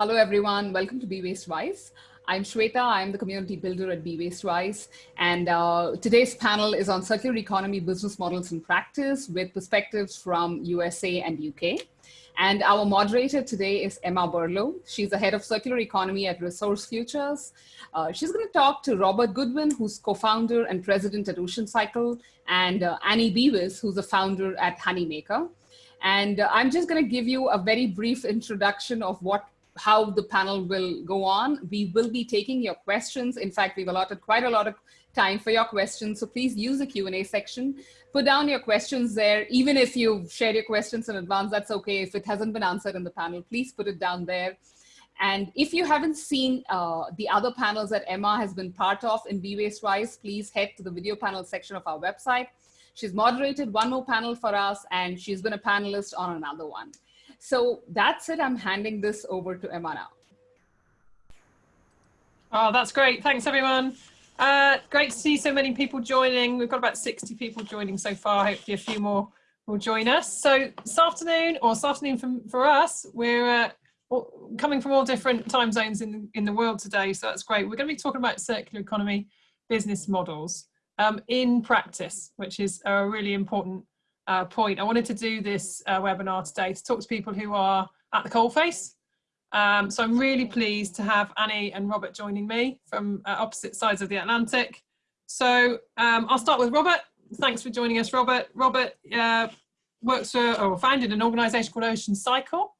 Hello, everyone. Welcome to Be Waste Wise. I'm Shweta. I'm the community builder at Be Waste Wise. And uh, today's panel is on circular economy business models in practice with perspectives from USA and UK. And our moderator today is Emma Burlow. She's the head of circular economy at Resource Futures. Uh, she's going to talk to Robert Goodwin, who's co-founder and president at Ocean Cycle, and uh, Annie Beavis, who's a founder at Honeymaker. And uh, I'm just going to give you a very brief introduction of what how the panel will go on. We will be taking your questions. In fact, we've allotted quite a lot of time for your questions. So please use the Q&A section. Put down your questions there. Even if you've shared your questions in advance, that's okay. If it hasn't been answered in the panel, please put it down there. And if you haven't seen uh, the other panels that Emma has been part of in Be Waste Wise, please head to the video panel section of our website. She's moderated one more panel for us and she's been a panelist on another one. So that's it. I'm handing this over to Emma now. Oh, that's great. Thanks, everyone. Uh, great to see so many people joining. We've got about 60 people joining so far. Hopefully a few more will join us. So this afternoon, or this afternoon from, for us, we're uh, coming from all different time zones in, in the world today. So that's great. We're going to be talking about circular economy business models um, in practice, which is a really important uh, point. I wanted to do this uh, webinar today to talk to people who are at the coalface. Um, so I'm really pleased to have Annie and Robert joining me from uh, opposite sides of the Atlantic. So um, I'll start with Robert. Thanks for joining us, Robert. Robert uh, works for or founded an organisation called Ocean Cycle.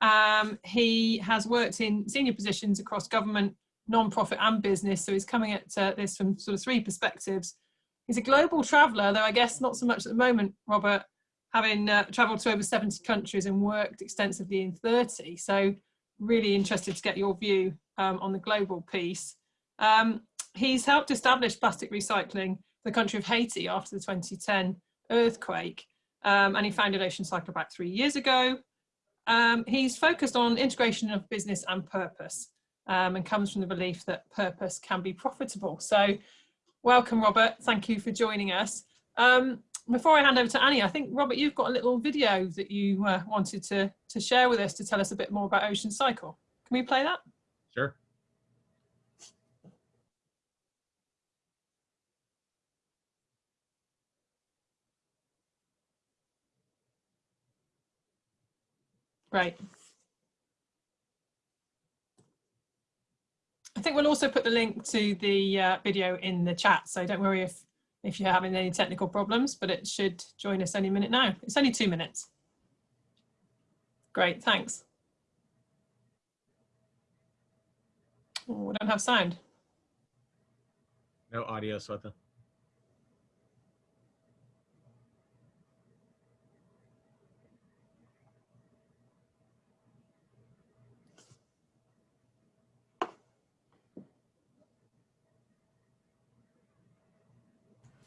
Um, he has worked in senior positions across government, non-profit and business. So he's coming at uh, this from sort of three perspectives He's a global traveller, though I guess not so much at the moment, Robert, having uh, travelled to over 70 countries and worked extensively in 30. So really interested to get your view um, on the global piece. Um, he's helped establish plastic recycling the country of Haiti after the 2010 earthquake. Um, and he founded Ocean Cycle back three years ago. Um, he's focused on integration of business and purpose um, and comes from the belief that purpose can be profitable. So Welcome, Robert. Thank you for joining us. Um, before I hand over to Annie, I think, Robert, you've got a little video that you uh, wanted to, to share with us to tell us a bit more about Ocean Cycle. Can we play that? Sure. Great. I think we'll also put the link to the uh, video in the chat, so don't worry if, if you're having any technical problems, but it should join us any minute now. It's only two minutes. Great, thanks. Oh, we don't have sound. No audio, Shweta.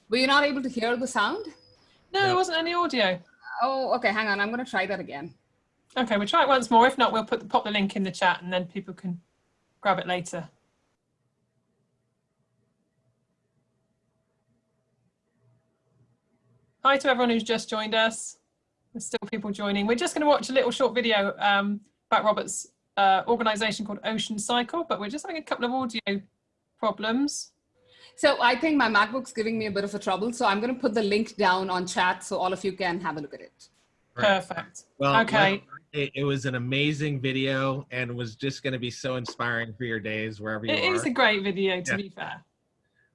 Were you not able to hear the sound? No, there wasn't any audio. Oh, okay. Hang on. I'm going to try that again. Okay, we'll try it once more. If not, we'll put the, pop the link in the chat and then people can grab it later. Hi to everyone who's just joined us. There's still people joining. We're just going to watch a little short video um, about Robert's uh, organisation called Ocean Cycle, but we're just having a couple of audio problems. So I think my MacBook's giving me a bit of a trouble. So I'm going to put the link down on chat so all of you can have a look at it. Perfect. Well, okay. It, it, was an amazing video and was just going to be so inspiring for your days wherever you it are. It is a great video, to yeah. be fair.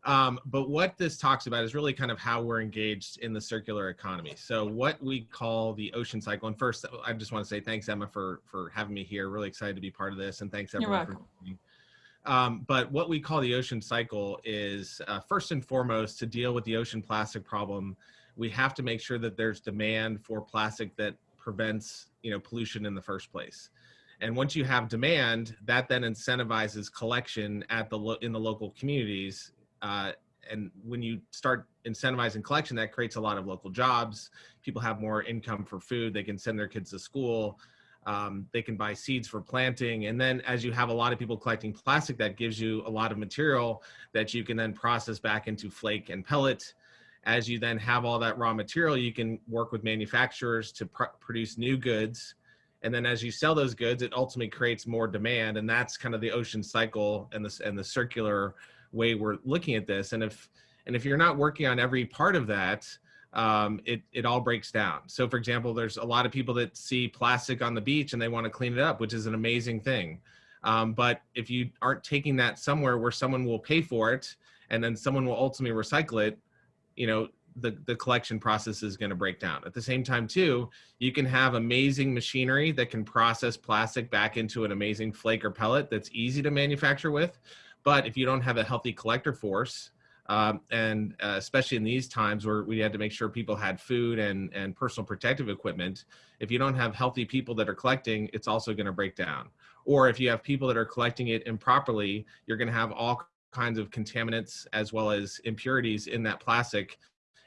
Um, but what this talks about is really kind of how we're engaged in the circular economy. So what we call the ocean cycle. And first, I just want to say thanks, Emma, for for having me here. Really excited to be part of this, and thanks everyone for joining. Um, but what we call the ocean cycle is uh, first and foremost to deal with the ocean plastic problem, we have to make sure that there's demand for plastic that prevents you know pollution in the first place. And once you have demand, that then incentivizes collection at the in the local communities. Uh, and when you start incentivizing collection, that creates a lot of local jobs. People have more income for food. They can send their kids to school. Um, they can buy seeds for planting. And then as you have a lot of people collecting plastic, that gives you a lot of material that you can then process back into flake and pellet. As you then have all that raw material, you can work with manufacturers to pr produce new goods. And then as you sell those goods, it ultimately creates more demand. And that's kind of the ocean cycle and the, and the circular way we're looking at this. And if, and if you're not working on every part of that, um, it, it all breaks down. So for example, there's a lot of people that see plastic on the beach and they want to clean it up, which is an amazing thing. Um, but if you aren't taking that somewhere where someone will pay for it and then someone will ultimately recycle it, you know, the, the collection process is going to break down. At the same time too, you can have amazing machinery that can process plastic back into an amazing flake or pellet that's easy to manufacture with. But if you don't have a healthy collector force, um, and uh, especially in these times where we had to make sure people had food and, and personal protective equipment, if you don't have healthy people that are collecting, it's also going to break down. Or if you have people that are collecting it improperly, you're going to have all kinds of contaminants as well as impurities in that plastic.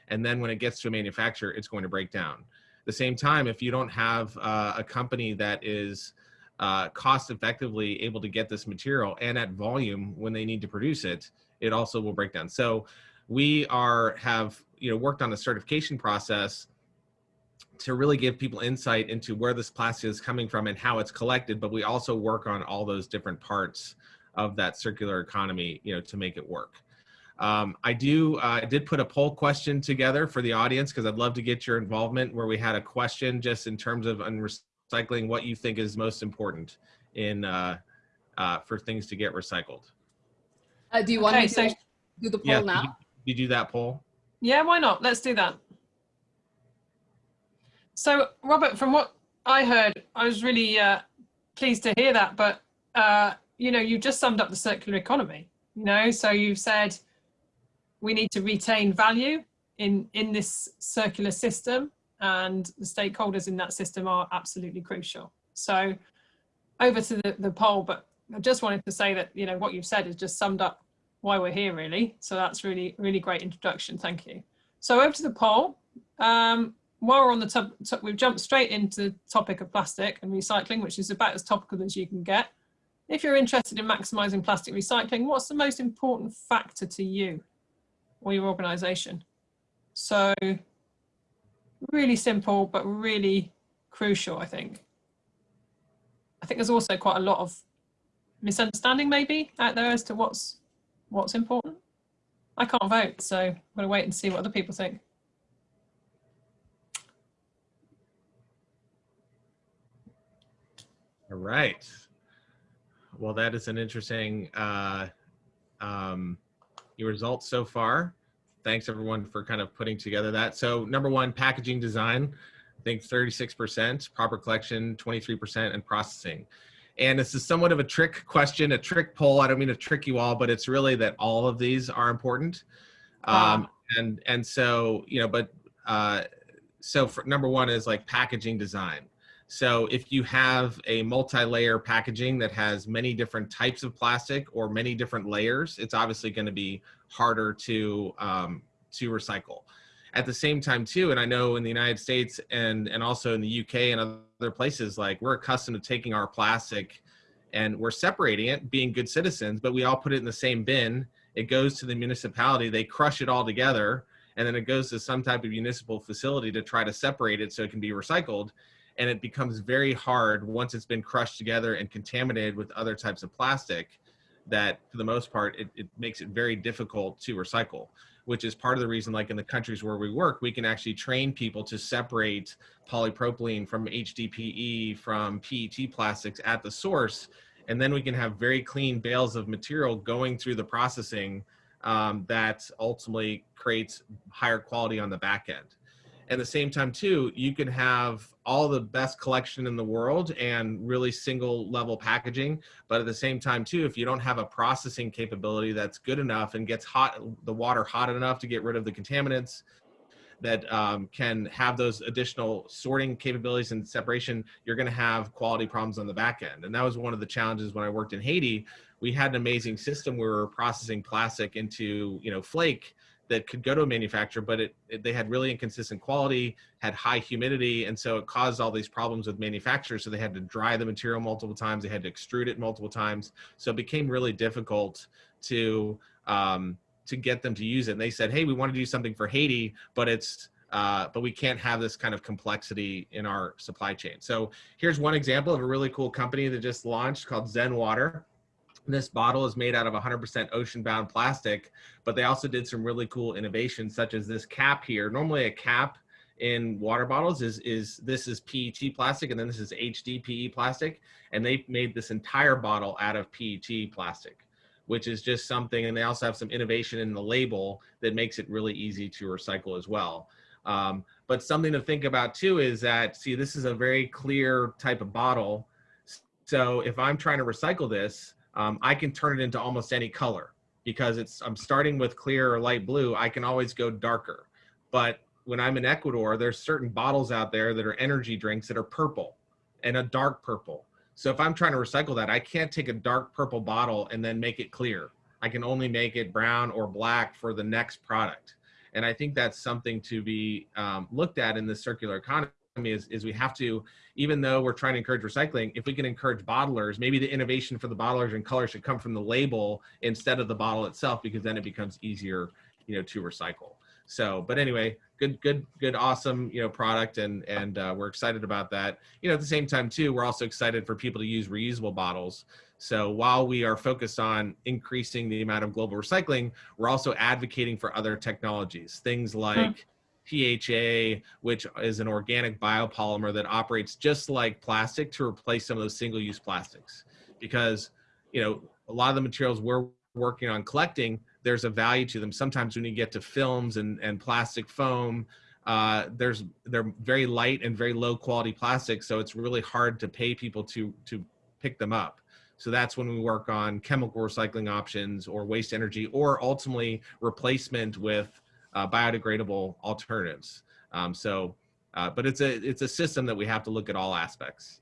And then when it gets to a manufacturer, it's going to break down. The same time, if you don't have uh, a company that is uh, cost effectively able to get this material and at volume when they need to produce it, it also will break down. So we are have you know worked on a certification process to really give people insight into where this plastic is coming from and how it's collected, but we also work on all those different parts of that circular economy, you know, to make it work. Um, I do, uh, I did put a poll question together for the audience because I'd love to get your involvement where we had a question just in terms of recycling, what you think is most important in uh, uh, for things to get recycled. Uh, do you want Okay, me to so- do the poll Yeah, now? Did you, did you do that poll? Yeah, why not? Let's do that. So, Robert, from what I heard, I was really uh, pleased to hear that. But uh, you know, you just summed up the circular economy. You know, so you've said we need to retain value in in this circular system, and the stakeholders in that system are absolutely crucial. So, over to the, the poll, but I just wanted to say that you know what you've said is just summed up why we're here really. So that's really, really great introduction. Thank you. So over to the poll. Um, while we're on the top, top, we've jumped straight into the topic of plastic and recycling, which is about as topical as you can get. If you're interested in maximizing plastic recycling, what's the most important factor to you or your organization? So really simple, but really crucial, I think. I think there's also quite a lot of misunderstanding maybe out there as to what's what's important. I can't vote, so I'm going to wait and see what other people think. All right. Well, that is an interesting uh, um, your results so far. Thanks everyone for kind of putting together that. So number one, packaging design, I think 36%, proper collection, 23%, and processing. And this is somewhat of a trick question, a trick poll. I don't mean to trick you all, but it's really that all of these are important. Um, and and so you know, but uh, so for, number one is like packaging design. So if you have a multi-layer packaging that has many different types of plastic or many different layers, it's obviously going to be harder to um, to recycle. At the same time too, and I know in the United States and and also in the UK and other places, like we're accustomed to taking our plastic and we're separating it, being good citizens, but we all put it in the same bin. It goes to the municipality, they crush it all together, and then it goes to some type of municipal facility to try to separate it so it can be recycled and it becomes very hard once it's been crushed together and contaminated with other types of plastic that for the most part it, it, makes it very difficult to recycle which is part of the reason like in the countries where we work we can actually train people to separate polypropylene from HDPE from PET plastics at the source. And then we can have very clean bales of material going through the processing um, that ultimately creates higher quality on the back end at the same time too you can have all the best collection in the world and really single level packaging. But at the same time too if you don't have a processing capability that's good enough and gets hot the water hot enough to get rid of the contaminants that um, can have those additional sorting capabilities and separation you're going to have quality problems on the back end. And that was one of the challenges when i worked in haiti. We had an amazing system where we were processing plastic into you know flake that could go to a manufacturer, but it, it, they had really inconsistent quality, had high humidity, and so it caused all these problems with manufacturers. So they had to dry the material multiple times, they had to extrude it multiple times. So it became really difficult to um, to get them to use it. And they said, "Hey, we want to do something for Haiti, but it's uh, but we can't have this kind of complexity in our supply chain. So here's one example of a really cool company that just launched called ZenWTR. This bottle is made out of 100% ocean-bound plastic, but they also did some really cool innovations such as this cap here. Normally a cap in water bottles is, is this is PET plastic and then this is HDPE plastic. And they made this entire bottle out of PET plastic, which is just something, and they also have some innovation in the label that makes it really easy to recycle as well. Um, but something to think about too is that, see, this is a very clear type of bottle. So if I'm trying to recycle this, um, I can turn it into almost any color because it's, I'm starting with clear or light blue. I can always go darker. But when I'm in Ecuador, there's certain bottles out there that are energy drinks that are purple and a dark purple. So if I'm trying to recycle that, I can't take a dark purple bottle and then make it clear. I can only make it brown or black for the next product. And I think that's something to be um, looked at in the circular economy is, is we have to, even though we're trying to encourage recycling, if we can encourage bottlers, maybe the innovation for the bottlers and color should come from the label instead of the bottle itself, because then it becomes easier, you know, to recycle. So, but anyway, good, good, good, awesome, you know, product, and and uh, we're excited about that. You know, at the same time too, we're also excited for people to use reusable bottles. So while we are focused on increasing the amount of global recycling, we're also advocating for other technologies, things hmm. PHA, which is an organic biopolymer that operates just like plastic to replace some of those single-use plastics. Because, you know, a lot of the materials we're working on collecting there's a value to them. Sometimes when you get to films and, and plastic foam, uh, there's they're very light and very low quality plastic, so it's really hard to pay people to to pick them up. So that's when we work on chemical recycling options or waste energy, or ultimately replacement with uh, biodegradable alternatives. Um, so, uh, but it's a it's a system that we have to look at all aspects.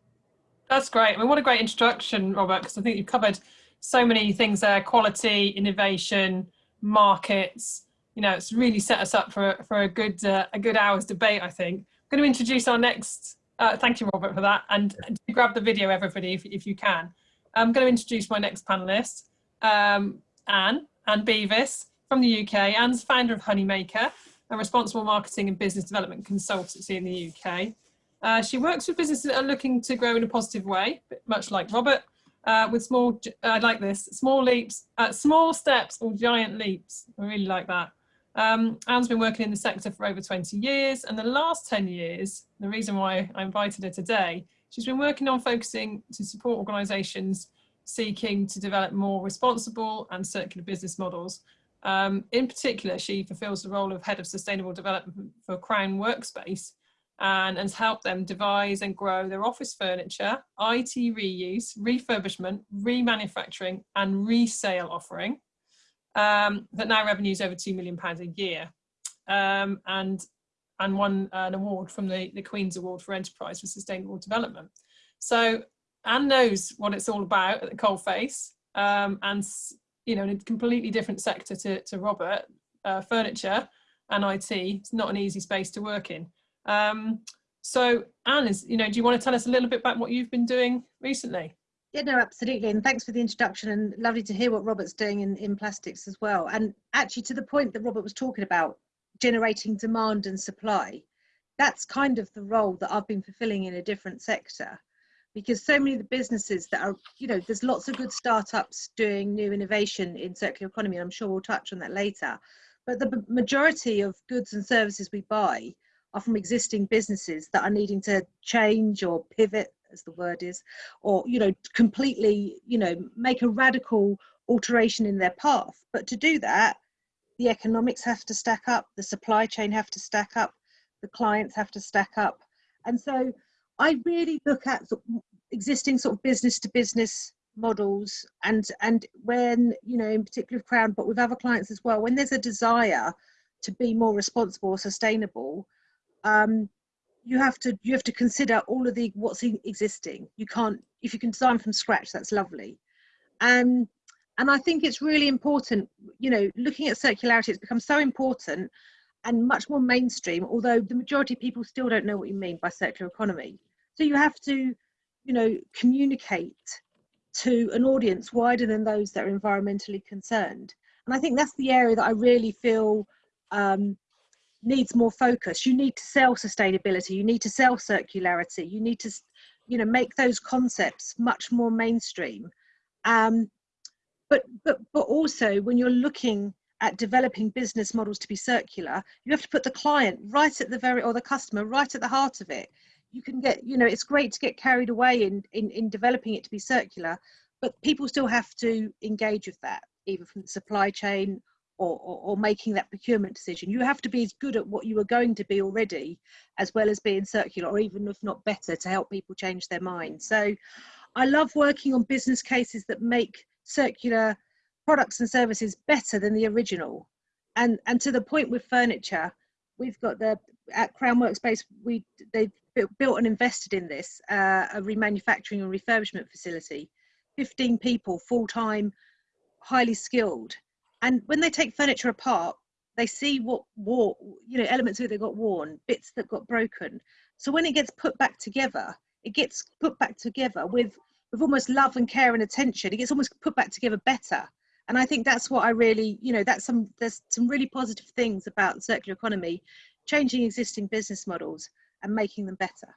That's great. I mean, what a great introduction, Robert, because I think you've covered so many things there, quality, innovation, markets. You know, it's really set us up for, for a good uh, a good hour's debate, I think. I'm going to introduce our next, uh, thank you, Robert, for that. And grab the video, everybody, if, if you can. I'm going to introduce my next panelist, um, Anne, Anne Beavis from the UK. Anne's founder of Honeymaker, a responsible marketing and business development consultancy in the UK. Uh, she works with businesses that are looking to grow in a positive way, much like Robert, uh, with small, I like this, small leaps, uh, small steps or giant leaps. I really like that. Um, Anne's been working in the sector for over 20 years and the last 10 years, the reason why I invited her today, she's been working on focusing to support organisations seeking to develop more responsible and circular business models. Um, in particular, she fulfills the role of Head of Sustainable Development for Crown Workspace, and has helped them devise and grow their office furniture, IT reuse, refurbishment, remanufacturing and resale offering um, that now revenues over £2 million a year um, and, and won an award from the, the Queen's Award for Enterprise for Sustainable Development. So Anne knows what it's all about at the coalface um, and you know in a completely different sector to, to Robert, uh, furniture and IT, it's not an easy space to work in. Um, so Anne, is, you know, do you want to tell us a little bit about what you've been doing recently? Yeah, no, absolutely. And thanks for the introduction and lovely to hear what Robert's doing in, in plastics as well. And actually to the point that Robert was talking about, generating demand and supply, that's kind of the role that I've been fulfilling in a different sector because so many of the businesses that are, you know, there's lots of good startups doing new innovation in circular economy. And I'm sure we'll touch on that later. But the majority of goods and services we buy are from existing businesses that are needing to change or pivot as the word is or you know completely you know make a radical alteration in their path but to do that the economics have to stack up the supply chain have to stack up the clients have to stack up and so i really look at existing sort of business to business models and and when you know in particular with crown but with other clients as well when there's a desire to be more responsible or sustainable um, you have to you have to consider all of the what's existing. You can't if you can design from scratch, that's lovely. And and I think it's really important. You know, looking at circularity, it's become so important and much more mainstream. Although the majority of people still don't know what you mean by circular economy. So you have to, you know, communicate to an audience wider than those that are environmentally concerned. And I think that's the area that I really feel um, needs more focus. You need to sell sustainability. You need to sell circularity. You need to, you know, make those concepts much more mainstream. Um, but but but also when you're looking at developing business models to be circular, you have to put the client right at the very or the customer right at the heart of it. You can get, you know, it's great to get carried away in in, in developing it to be circular, but people still have to engage with that, either from the supply chain or, or, or, making that procurement decision. You have to be as good at what you are going to be already, as well as being circular, or even if not better, to help people change their mind. So I love working on business cases that make circular products and services better than the original. And, and to the point with furniture, we've got the, at Crown Workspace, we, they've built and invested in this, uh, a remanufacturing and refurbishment facility. 15 people, full-time, highly skilled and when they take furniture apart they see what wore you know elements that got worn bits that got broken so when it gets put back together it gets put back together with with almost love and care and attention it gets almost put back together better and i think that's what i really you know that's some there's some really positive things about circular economy changing existing business models and making them better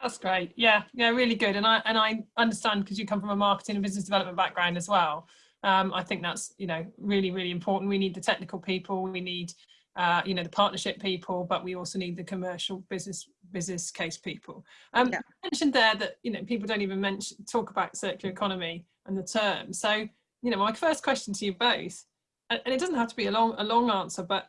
that's great yeah yeah really good and i and i understand because you come from a marketing and business development background as well um, I think that's, you know, really, really important. We need the technical people, we need, uh, you know, the partnership people, but we also need the commercial business business case people. Um, yeah. mentioned there that, you know, people don't even mention, talk about circular economy and the term. So, you know, my first question to you both, and it doesn't have to be a long, a long answer, but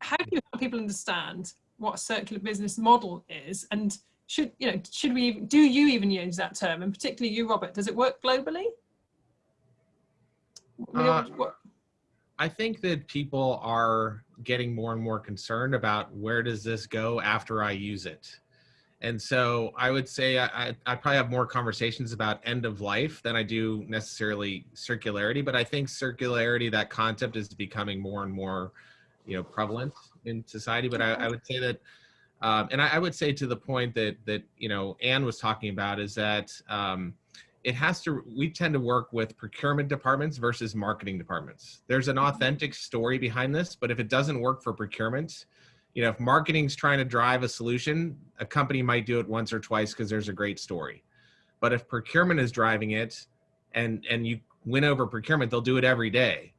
how do you help people understand what a circular business model is? And should you know should we do you even use that term? And particularly you robert does it work globally? Uh, I think that people are getting more and more concerned about where does this go after I use it. And so I would say I, I, probably have more conversations about end of life than I do necessarily circularity, but I think circularity, that concept is becoming more and more, you know, prevalent in society. But I, I would say that, um, and I, I, would say to the point that, that, you know, Anne was talking about is that, um, it has to, we tend to work with procurement departments versus marketing departments. There's an mm-hmm. authentic story behind this, but if it doesn't work for procurement, you know, if marketing's trying to drive a solution, a company might do it once or twice because there's a great story. But if procurement is driving it and, and you win over procurement, they'll do it every day.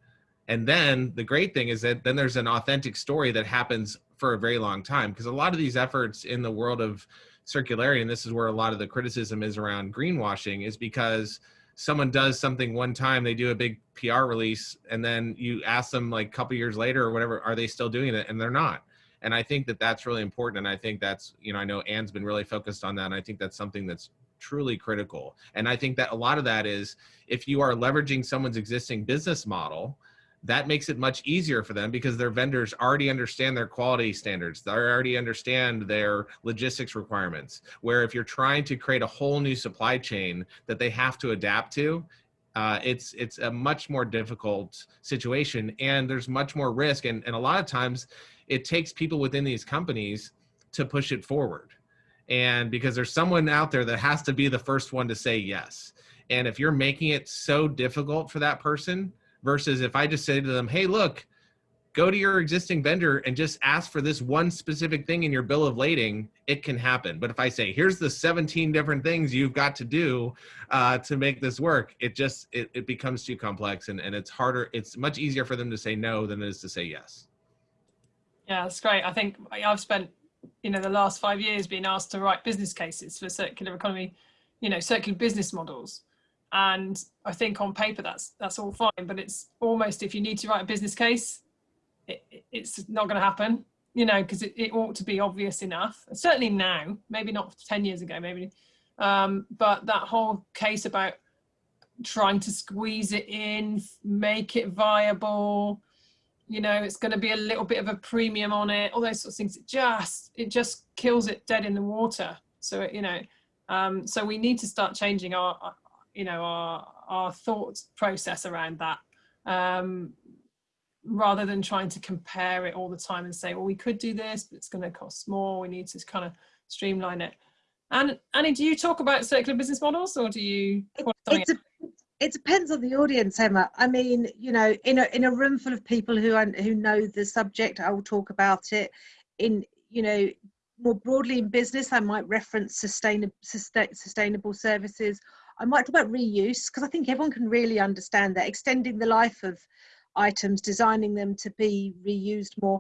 And then the great thing is that then there's an authentic story that happens for a very long time because a lot of these efforts in the world of circularity, and this is where a lot of the criticism is around greenwashing, is because someone does something one time, they do a big PR release, and then you ask them like a couple years later or whatever, are they still doing it? And they're not. And I think that that's really important. And I think that's, you know, I know Anne's been really focused on that. And I think that's something that's truly critical. And I think that a lot of that is if you are leveraging someone's existing business model, that makes it much easier for them because their vendors already understand their quality standards. They already understand their logistics requirements. Where if you're trying to create a whole new supply chain that they have to adapt to, uh, it's it's a much more difficult situation and there's much more risk. And, and a lot of times it takes people within these companies to push it forward. And because there's someone out there that has to be the first one to say yes. And if you're making it so difficult for that person, versus if I just say to them, hey, look, go to your existing vendor and just ask for this one specific thing in your bill of lading, it can happen. But if I say, here's the 17 different things you've got to do uh, to make this work, it just, it, it becomes too complex and, and it's harder. It's much easier for them to say no than it is to say yes. Yeah, that's great. I think I've spent, you know, the last five years being asked to write business cases for circular economy, you know, circular business models and I think on paper that's that's all fine but it's almost if you need to write a business case it, it's not going to happen you know because it, it ought to be obvious enough certainly now maybe not 10 years ago maybe um, but that whole case about trying to squeeze it in make it viable you know it's going to be a little bit of a premium on it all those sorts of things it just it just kills it dead in the water so it, you know um, so we need to start changing our you know, our, our thought process around that um, rather than trying to compare it all the time and say, well, we could do this, but it's going to cost more. We need to kind of streamline it. And Annie, do you talk about circular business models or do you? It's a, it depends on the audience, Emma. I mean, you know, in a in a room full of people who who know the subject, I will talk about it. In you know, more broadly in business, I might reference sustainable sustainable services. I might talk about reuse because I think everyone can really understand that extending the life of items, designing them to be reused more.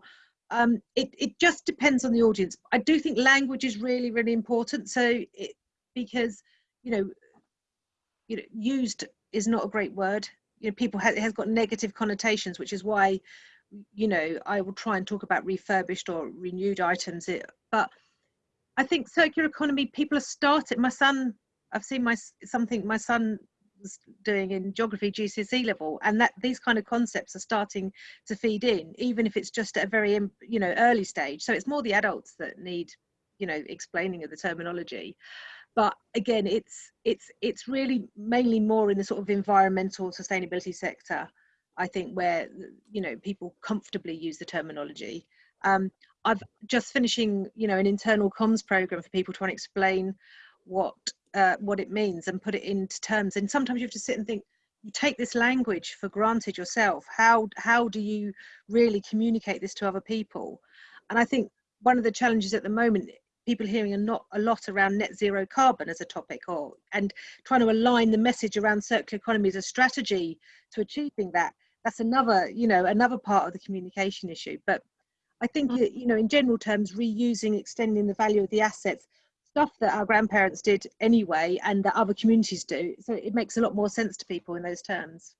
Um, it, it just depends on the audience. I do think language is really, really important. So it, because, you know, you know, used is not a great word. You know, people it has got negative connotations, which is why, you know, I will try and talk about refurbished or renewed items. It, but I think circular economy, people are starting. My son, I've seen my something my son was doing in geography GCSE level, and that these kind of concepts are starting to feed in, even if it's just at a very you know early stage. So it's more the adults that need you know explaining of the terminology but again it's it's it's really mainly more in the sort of environmental sustainability sector i think where you know people comfortably use the terminology. Um, i've just finishing you know an internal comms program for people to explain what uh, what it means and put it into terms. And sometimes you have to sit and think you take this language for granted yourself. How how do you really communicate this to other people? And i think one of the challenges at the moment people hearing a, not, a lot around net zero carbon as a topic or and trying to align the message around circular economy as a strategy to achieving that. That's another you know another part of the communication issue. But i think mm. you know in general terms reusing extending the value of the assets stuff that our grandparents did anyway and that other communities do so it makes a lot more sense to people in those terms.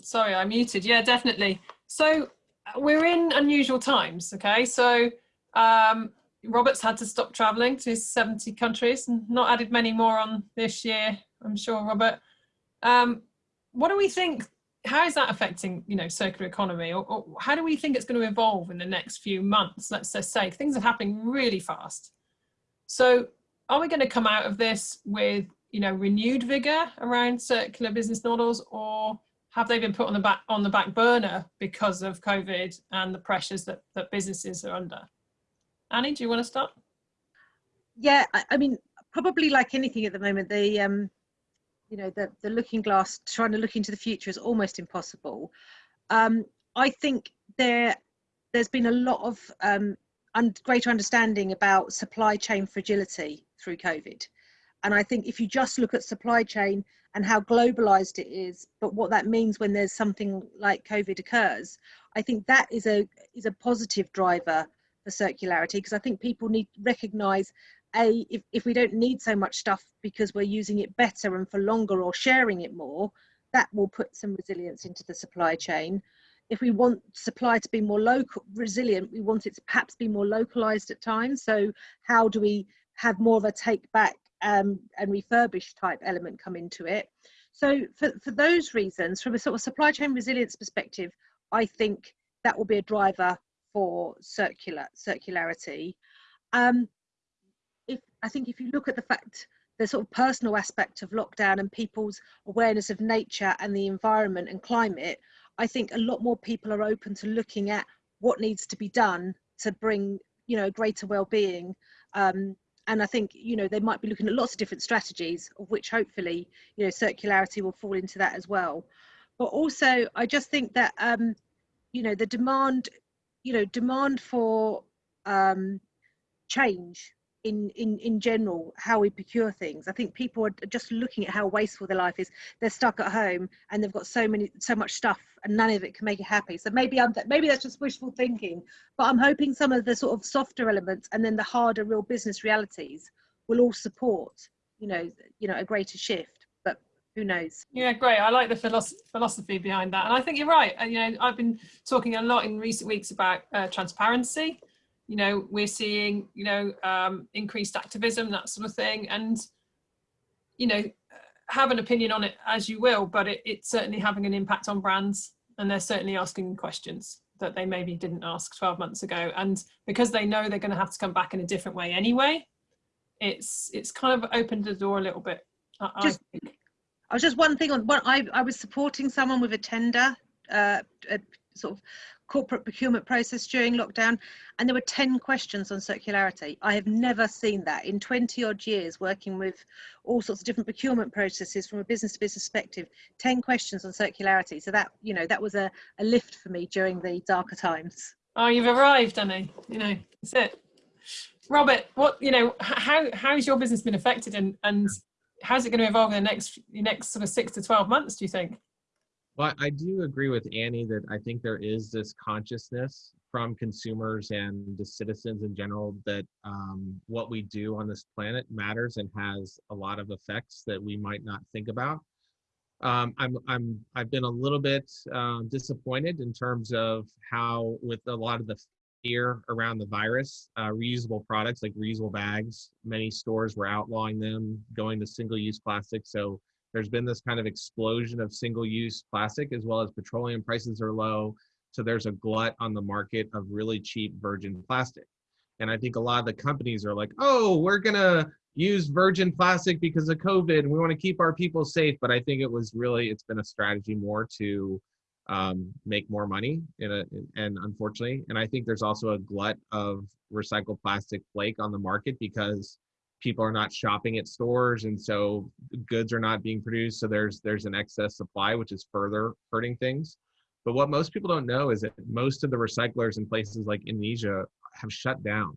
Sorry i muted. Yeah definitely. So we're in unusual times, okay? So um, Robert's had to stop traveling to his 70 countries and not added many more on this year, I'm sure, Robert. Um, what do we think, how is that affecting, you know, circular economy? Or, or, how do we think it's going to evolve in the next few months? Let's just say things are happening really fast. So are we going to come out of this with, you know, renewed vigor around circular business models or have they been put on the back on the back burner because of COVID and the pressures that, that businesses are under? Annie, do you want to start? Yeah, I, I mean, probably like anything at the moment, the um, you know, the the looking glass, trying to look into the future is almost impossible. Um, I think there there's been a lot of um, un greater understanding about supply chain fragility through COVID. And I think if you just look at supply chain and how globalized it is, but what that means when there's something like COVID occurs, I think that is a is a positive driver for circularity because I think people need to recognize a if, if we don't need so much stuff because we're using it better and for longer or sharing it more, that will put some resilience into the supply chain. If we want supply to be more local resilient, we want it to perhaps be more localized at times. So how do we have more of a take back um, and refurbished type element come into it. So for, for those reasons, from a sort of supply chain resilience perspective, I think that will be a driver for circular circularity. Um, if I think if you look at the fact the sort of personal aspect of lockdown and people's awareness of nature and the environment and climate, I think a lot more people are open to looking at what needs to be done to bring you know greater well-being um, and I think you know they might be looking at lots of different strategies, of which hopefully you know circularity will fall into that as well. But also, I just think that um, you know the demand, you know, demand for um, change in in in general how we procure things. I think people are just looking at how wasteful their life is. They're stuck at home and they've got so many so much stuff and none of it can make you happy. So maybe i'm maybe that's just wishful thinking but i'm hoping some of the sort of softer elements and then the harder real business realities will all support you know you know a greater shift but who knows? Yeah great. I like the philosophy behind that. And i think you're right. And you know i've been talking a lot in recent weeks about uh, transparency you know, we're seeing, you know, um, increased activism, that sort of thing. And, you know, have an opinion on it as you will, but it, it's certainly having an impact on brands and they're certainly asking questions that they maybe didn't ask 12 months ago. And because they know they're going to have to come back in a different way anyway, it's it's kind of opened the door a little bit. I, just, I, I was just one thing on what I, I was supporting someone with a tender, uh, a sort of corporate procurement process during lockdown, and there were 10 questions on circularity. I have never seen that in 20 odd years working with all sorts of different procurement processes from a business to business perspective, 10 questions on circularity. So that, you know, that was a, a lift for me during the darker times. Oh, you've arrived, Annie. You know, that's it. Robert, what you know, how how has your business been affected, and and how's it going to evolve in the next next sort of six to twelve months? Do you think? Well, I do agree with Annie that I think there is this consciousness from consumers and the citizens in general that um, what we do on this planet matters and has a lot of effects that we might not think about. Um, I'm, I'm, I've been a little bit uh, disappointed in terms of how, with a lot of the fear around the virus, uh, reusable products like reusable bags, many stores were outlawing them, going to single-use plastic. So there's been this kind of explosion of single-use plastic as well as petroleum prices are low. So there's a glut on the market of really cheap virgin plastic. And I think a lot of the companies are like, oh, we're gonna use virgin plastic because of COVID and we want to keep our people safe. But I think it was really, it's been a strategy more to um, make more money a, and unfortunately, and I think there's also a glut of recycled plastic flake on the market because people are not shopping at stores and so goods are not being produced so there's there's an excess supply which is further hurting things. But what most people don't know is that most of the recyclers in places like indonesia have shut down.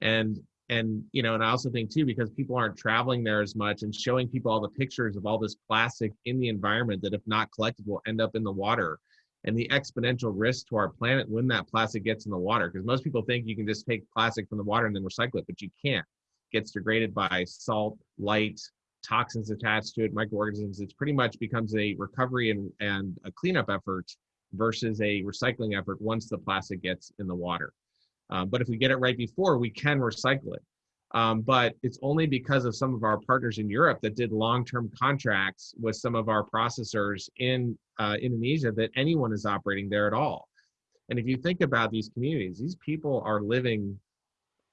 And and you know and i also think too because people aren't traveling there as much and showing people all the pictures of all this plastic in the environment that if not collected will end up in the water and the exponential risk to our planet when that plastic gets in the water because most people think you can just take plastic from the water and then recycle it but you can't gets degraded by salt, light, toxins attached to it, microorganisms. It pretty much becomes a recovery and, and a cleanup effort versus a recycling effort once the plastic gets in the water. Um, but if we get it right before, we can recycle it. Um, but it's only because of some of our partners in Europe that did long-term contracts with some of our processors in uh, Indonesia that anyone is operating there at all. And if you think about these communities, these people are living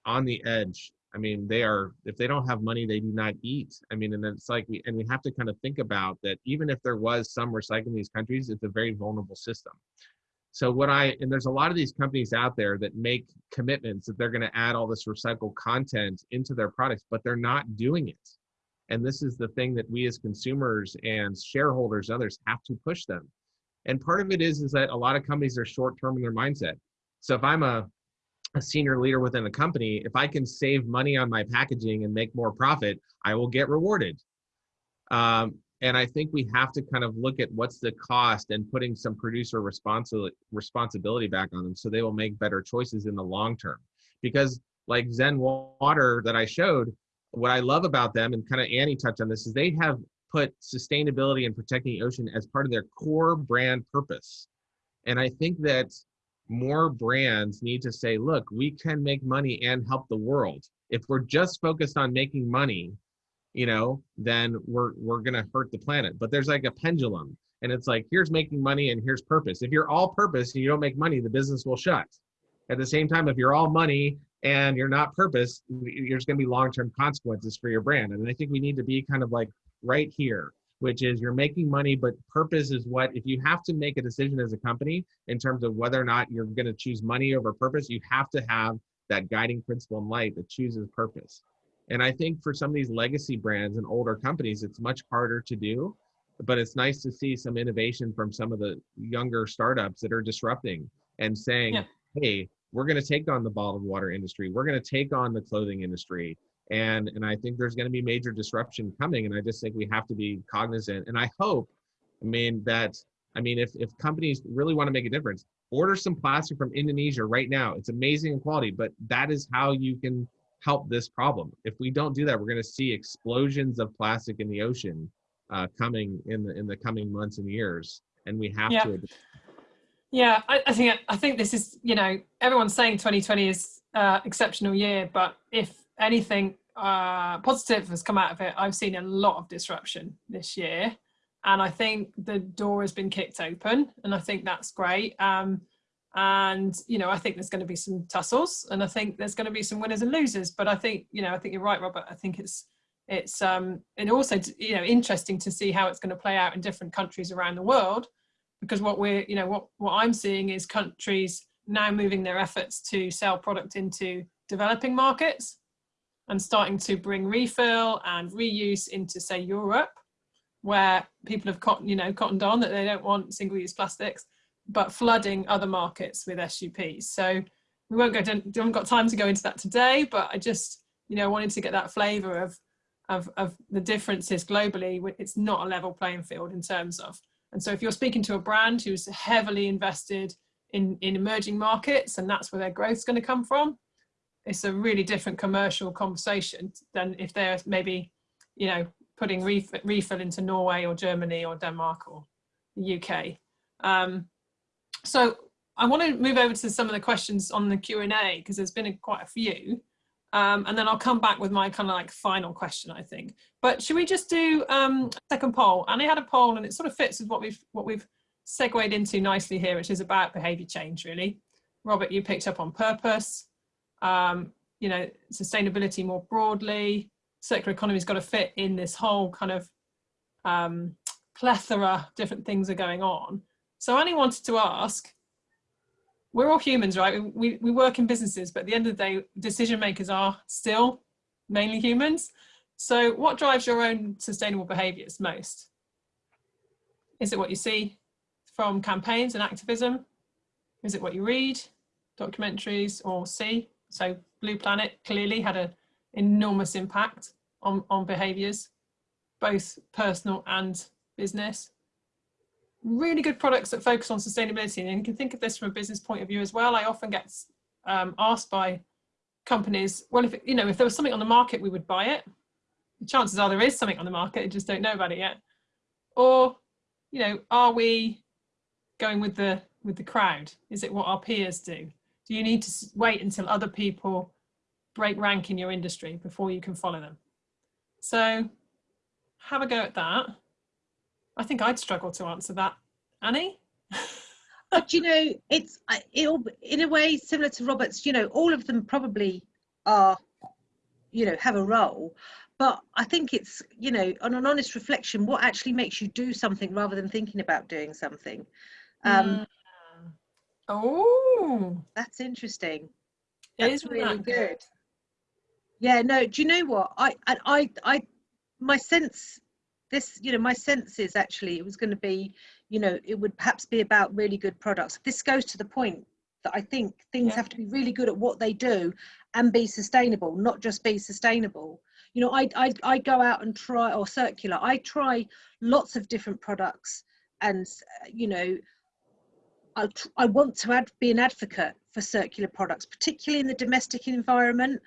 on the edge I mean, they are, if they don't have money, they do not eat. I mean, and it's like, we, and we have to kind of think about that even if there was some recycling in these countries, it's a very vulnerable system. So what I, and there's a lot of these companies out there that make commitments that they're going to add all this recycled content into their products, but they're not doing it. And this is the thing that we as consumers and shareholders and others have to push them. And part of it is, is that a lot of companies are short-term in their mindset. So if I'm a a senior leader within a company, if I can save money on my packaging and make more profit, I will get rewarded. Um, and I think we have to kind of look at what's the cost and putting some producer responsibility responsibility back on them so they will make better choices in the long term. Because like ZenWTR that I showed, what I love about them, and kind of Annie touched on this, is they have put sustainability and protecting the ocean as part of their core brand purpose. And I think that more brands need to say, look, we can make money and help the world. If we're just focused on making money, you know, then we're we're gonna hurt the planet. But there's like a pendulum, and it's like here's making money and here's purpose. If you're all purpose and you don't make money, the business will shut. At the same time, if you're all money and you're not purpose, there's to be long-term consequences for your brand. And I think we need to be kind of like right here which is you're making money, but purpose is what, if you have to make a decision as a company in terms of whether or not you're going to choose money over purpose, you have to have that guiding principle in light that chooses purpose. And I think for some of these legacy brands and older companies, it's much harder to do, but it's nice to see some innovation from some of the younger startups that are disrupting and saying, yeah. hey, we're going to take on the bottled water industry. We're going to take on the clothing industry and and i think there's going to be major disruption coming and i just think we have to be cognizant and i hope i mean that i mean if if companies really want to make a difference order some plastic from indonesia right now it's amazing in quality but that is how you can help this problem if we don't do that we're going to see explosions of plastic in the ocean uh, coming in the in the coming months and years and we have yeah. to yeah I, I think i think this is you know everyone's saying 2020 is uh exceptional year but if anything uh, positive has come out of it, I've seen a lot of disruption this year. And I think the door has been kicked open and I think that's great. Um, and, you know, I think there's going to be some tussles and I think there's going to be some winners and losers. But I think, you know, I think you're right, Robert. I think it's, it's, um, and also, you know, interesting to see how it's going to play out in different countries around the world because what we're, you know, what, what I'm seeing is countries now moving their efforts to sell product into developing markets and starting to bring refill and reuse into say Europe where people have cotton, you know, cottoned on that they don't want single-use plastics, but flooding other markets with SUPs. So we won't go, to, haven't got time to go into that today, but I just, you know, wanted to get that flavor of, of, of the differences globally. It's not a level playing field in terms of, and so if you're speaking to a brand who's heavily invested in, in emerging markets and that's where their growth is going to come from, it's a really different commercial conversation than if they're maybe, you know, putting refill, refill into Norway or Germany or Denmark or the UK. Um, so I want to move over to some of the questions on the Q&A because there's been a, quite a few. Um, and then I'll come back with my kind of like final question, I think. But should we just do um, a second poll? And I had a poll and it sort of fits with what we've what we've segued into nicely here, which is about behaviour change, really. Robert, you picked up on purpose, um, you know, sustainability more broadly, circular economy's got to fit in this whole kind of um, plethora different things are going on. So Annie wanted to ask, we're all humans, right? We, we work in businesses, but at the end of the day, decision makers are still mainly humans. So what drives your own sustainable behaviors most? Is it what you see from campaigns and activism? Is it what you read, documentaries or see? So Blue Planet clearly had an enormous impact on, on behaviors, both personal and business. Really good products that focus on sustainability. And you can think of this from a business point of view as well. I often get um, asked by companies, well, if, you know, if there was something on the market, we would buy it. The chances are there is something on the market, you just don't know about it yet. Or, you know, are we going with the with the crowd? Is it what our peers do? Do you need to wait until other people break rank in your industry before you can follow them? So have a go at that. I think I'd struggle to answer that. Annie? but you know, it's it'll in a way similar to Robert's. You know, all of them probably are, you know, have a role. But I think it's you know, on an honest reflection, what actually makes you do something rather than thinking about doing something. Um, mm. Oh, that's interesting. That's really that good. good. Yeah, no, do you know what? I, I, I, I my sense, this, you know, my sense is actually it was going to be, you know, it would perhaps be about really good products. This goes to the point that I think things yeah. have to be really good at what they do and be sustainable, not just be sustainable. You know, I, I, I go out and try, or circular, I try lots of different products and, you know, I, I want to add, be an advocate for circular products, particularly in the domestic environment.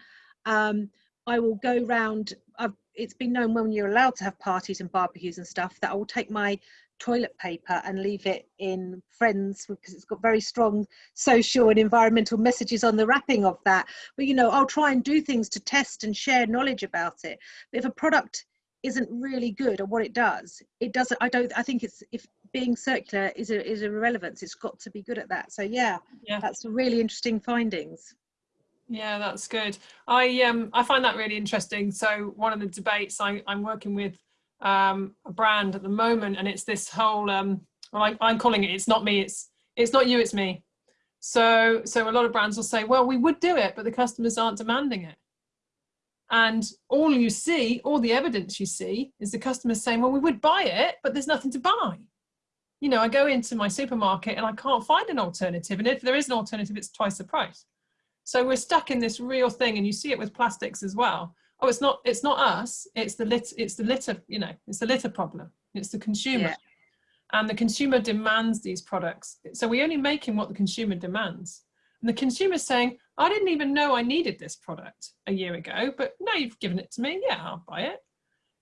Um, I will go round, I've, it's been known when you're allowed to have parties and barbecues and stuff that I will take my toilet paper and leave it in friends because it's got very strong social and environmental messages on the wrapping of that but you know i'll try and do things to test and share knowledge about it but if a product isn't really good at what it does it doesn't i don't i think it's if being circular is a is a relevance it's got to be good at that so yeah yeah that's really interesting findings yeah, that's good. I um I find that really interesting. So one of the debates I, I'm working with um, a brand at the moment, and it's this whole um well, I, I'm calling it. It's not me. It's it's not you. It's me. So so a lot of brands will say, well, we would do it, but the customers aren't demanding it. And all you see, all the evidence you see, is the customers saying, well, we would buy it, but there's nothing to buy. You know, I go into my supermarket and I can't find an alternative. And if there is an alternative, it's twice the price. So we're stuck in this real thing, and you see it with plastics as well. Oh, it's not it's not us. It's the lit. It's the litter. You know, it's the litter problem. It's the consumer, yeah. and the consumer demands these products. So we're only making what the consumer demands. And the consumer's saying, I didn't even know I needed this product a year ago, but now you've given it to me. Yeah, I'll buy it.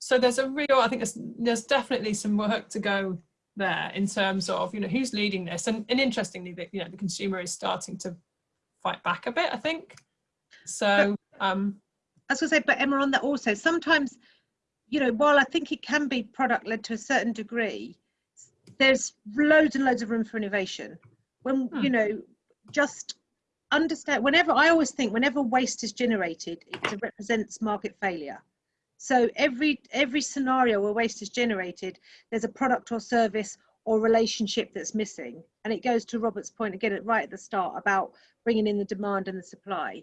So there's a real. I think there's there's definitely some work to go there in terms of you know who's leading this and, and interestingly that you know the consumer is starting to fight back a bit, I think. So, um, I was to say, but Emma, on that also, sometimes, you know, while I think it can be product led to a certain degree, there's loads and loads of room for innovation. When, hmm. you know, just understand, whenever, I always think whenever waste is generated, it represents market failure. So every every scenario where waste is generated, there's a product or service or relationship that's missing. And it goes to Robert's point again right at the start about bringing in the demand and the supply.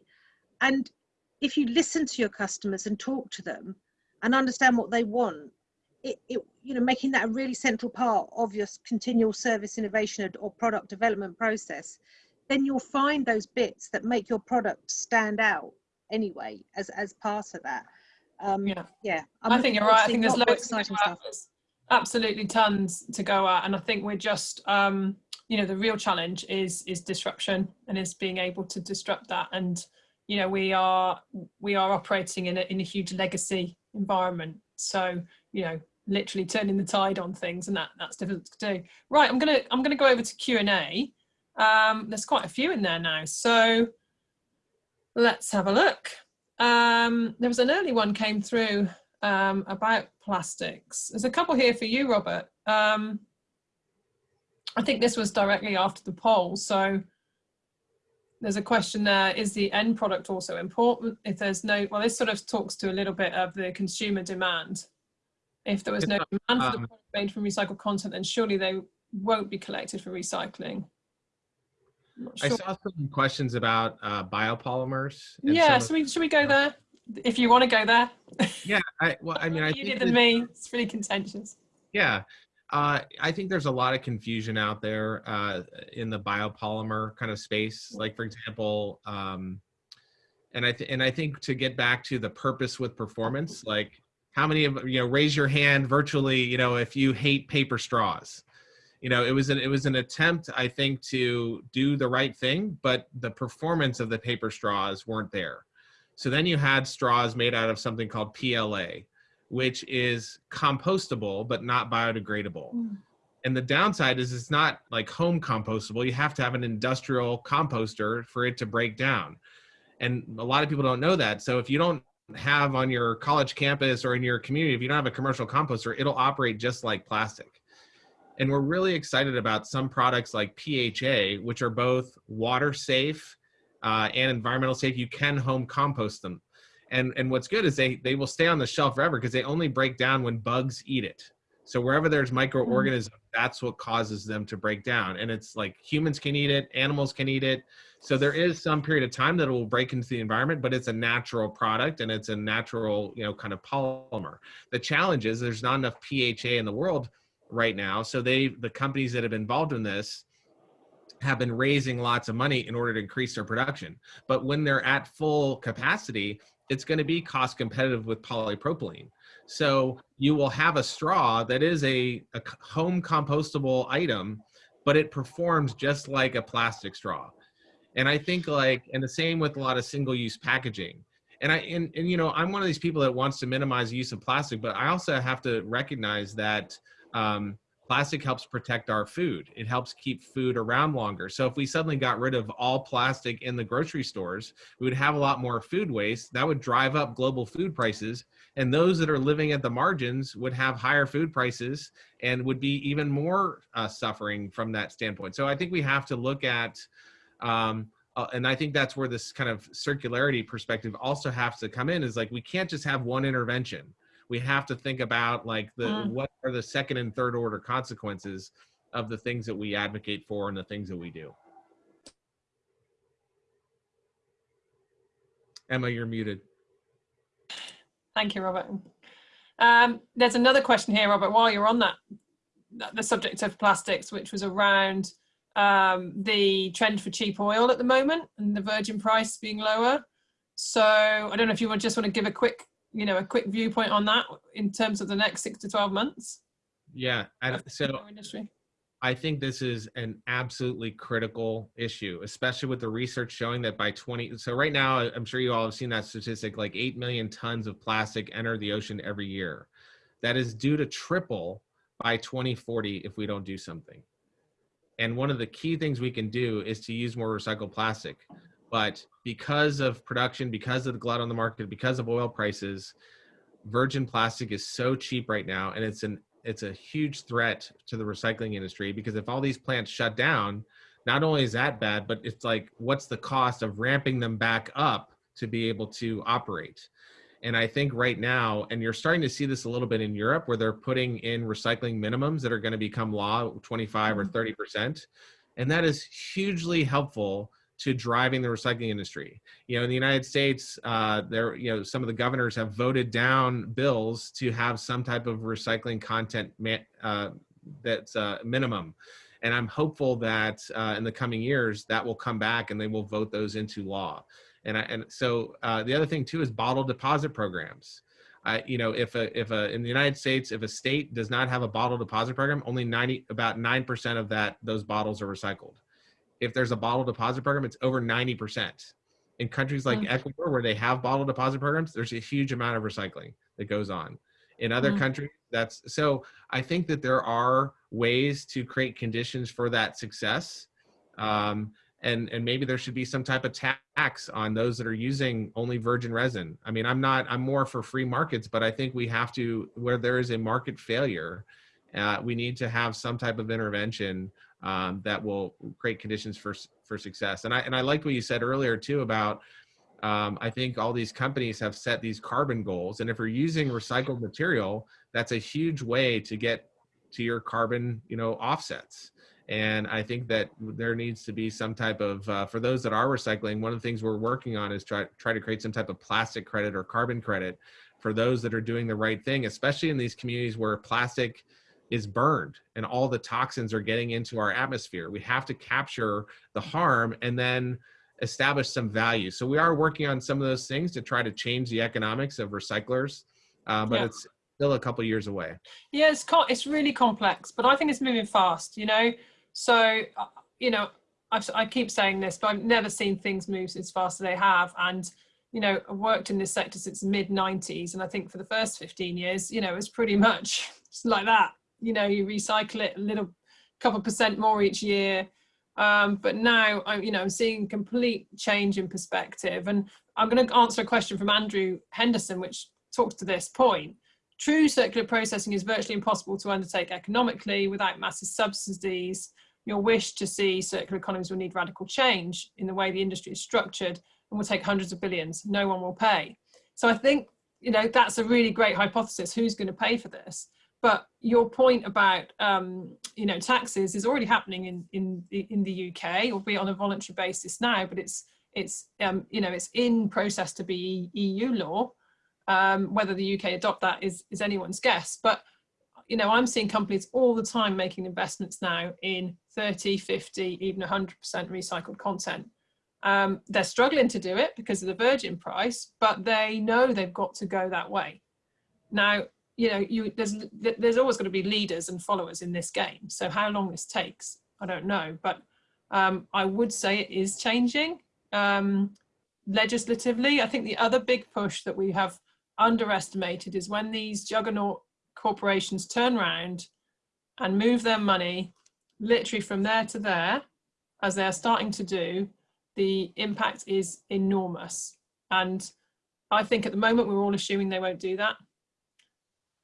And if you listen to your customers and talk to them and understand what they want, it, it you know making that a really central part of your continual service innovation or product development process, then you'll find those bits that make your product stand out anyway as as part of that. Um, yeah, yeah. I'm think you're right. I think there's loads exciting stuff absolutely tons to go at and i think we're just um you know the real challenge is is disruption and is being able to disrupt that and you know we are we are operating in a, in a huge legacy environment so you know literally turning the tide on things and that that's difficult to do right i'm gonna i'm gonna go over to q and a um there's quite a few in there now so let's have a look um there was an early one came through um, about plastics. There's a couple here for you, Robert. Um, I think this was directly after the poll. So there's a question there, is the end product also important? If there's no, well, this sort of talks to a little bit of the consumer demand. If there was no demand for the um, product made from recycled content, then surely they won't be collected for recycling. Sure. I saw some questions about uh, biopolymers. Yeah, so we, should we go there? if you want to go there. yeah, I, well, I mean, I you than me. It's pretty contentious. Yeah, uh, I think there's a lot of confusion out there uh, in the biopolymer kind of space. Like, for example, um, and I th- and I think to get back to the purpose with performance, like how many of you know raise your hand virtually, you know, if you hate paper straws. You know, it was an it was an attempt, I think, to do the right thing, but the performance of the paper straws weren't there. So then you had straws made out of something called PLA, which is compostable but not biodegradable. Mm. And the downside is it's not like home compostable. You have to have an industrial composter for it to break down. And a lot of people don't know that. So if you don't have on your college campus or in your community, if you don't have a commercial composter, it'll operate just like plastic. And we're really excited about some products like PHA, which are both water safe uh, and environmental safe, you can home compost them. And, and what's good is they, they will stay on the shelf forever because they only break down when bugs eat it. So wherever there's microorganisms, mm. that's what causes them to break down. And it's like humans can eat it, animals can eat it. So there is some period of time that it will break into the environment, but it's a natural product and it's a natural, you know, kind of polymer. The challenge is there's not enough PHA in the world right now. So they, the companies that have been involved in this, have been raising lots of money in order to increase their production. But when they're at full capacity, it's going to be cost competitive with polypropylene. So you will have a straw that is a, a home compostable item, but it performs just like a plastic straw. And I think like, and the same with a lot of single use packaging. And I, and, and you know, I'm one of these people that wants to minimize the use of plastic, but I also have to recognize that um, plastic helps protect our food. It helps keep food around longer. So if we suddenly got rid of all plastic in the grocery stores, we would have a lot more food waste. That would drive up global food prices. And those that are living at the margins would have higher food prices and would be even more uh, suffering from that standpoint. So I think we have to look at, um, uh, and I think that's where this kind of circularity perspective also has to come in is like, we can't just have one intervention we have to think about like the mm. what are the second and third order consequences of the things that we advocate for and the things that we do. Emma, you're muted. Thank you, Robert. Um, there's another question here, Robert, while you're on that, the subject of plastics, which was around um, the trend for cheap oil at the moment and the virgin price being lower. So I don't know if you would just want to give a quick you know, a quick viewpoint on that in terms of the next six to 12 months? Yeah, and so industry. I think this is an absolutely critical issue, especially with the research showing that by 20, so right now, I'm sure you all have seen that statistic, like 8 million tons of plastic enter the ocean every year. That is due to triple by 2040 if we don't do something. And one of the key things we can do is to use more recycled plastic. But because of production, because of the glut on the market, because of oil prices, virgin plastic is so cheap right now, and it's an it's a huge threat to the recycling industry because if all these plants shut down, not only is that bad, but it's like what's the cost of ramping them back up to be able to operate? And I think right now, and you're starting to see this a little bit in Europe where they're putting in recycling minimums that are going to become law 25 or 30%. Mm-hmm. And that is hugely helpful to driving the recycling industry. You know, in the United States, uh, there, you know, some of the governors have voted down bills to have some type of recycling content uh, that's uh, minimum. And I'm hopeful that uh, in the coming years that will come back and they will vote those into law. And I, and so uh, the other thing too is bottle deposit programs. Uh, you know, if a if a in the United States, if a state does not have a bottle deposit program, only 90 about nine percent of that those bottles are recycled. If there's a bottle deposit program, it's over 90 percent. In countries like mm. Ecuador, where they have bottle deposit programs, there's a huge amount of recycling that goes on. In other mm. countries, that's so. I think that there are ways to create conditions for that success. Um, and and maybe there should be some type of tax on those that are using only virgin resin i mean i'm not i'm more for free markets but i think we have to where there is a market failure uh, we need to have some type of intervention um, that will create conditions for for success. And i and i like what you said earlier too about um, i think all these companies have set these carbon goals. And if you're using recycled material that's a huge way to get to your carbon you know offsets. And I think that there needs to be some type of, uh, for those that are recycling, one of the things we're working on is try, try to create some type of plastic credit or carbon credit for those that are doing the right thing, especially in these communities where plastic is burned and all the toxins are getting into our atmosphere. We have to capture the harm and then establish some value. So we are working on some of those things to try to change the economics of recyclers, uh, but yeah. it's still a couple years away. Yeah, it's, it's really complex, but I think it's moving fast, you know? So, uh, you know, I've, i keep saying this, but I've never seen things move as fast as they have. And, you know, I've worked in this sector since mid 90s. And I think for the first 15 years, you know, it was pretty much like that. You know, you recycle it a little couple percent more each year. Um, but now I'm, you know, I'm seeing complete change in perspective. And I'm going to answer a question from Andrew Henderson, which talks to this point. True circular processing is virtually impossible to undertake economically without massive subsidies your wish to see circular economies will need radical change in the way the industry is structured and will take hundreds of billions. No one will pay. So I think, you know, that's a really great hypothesis. Who's going to pay for this? But your point about, um, you know, taxes is already happening in, in, in the UK, albeit on a voluntary basis now, but it's, it's um, you know, it's in process to be EU law. Um, whether the UK adopt that is, is anyone's guess. But you know, I'm seeing companies all the time making investments now in 30, 50, even 100% recycled content. Um, they're struggling to do it because of the virgin price, but they know they've got to go that way. Now, you know, you, there's, there's always going to be leaders and followers in this game. So how long this takes, I don't know, but um, I would say it is changing um, legislatively. I think the other big push that we have underestimated is when these juggernaut corporations turn around and move their money literally from there to there, as they're starting to do, the impact is enormous. And I think at the moment we're all assuming they won't do that.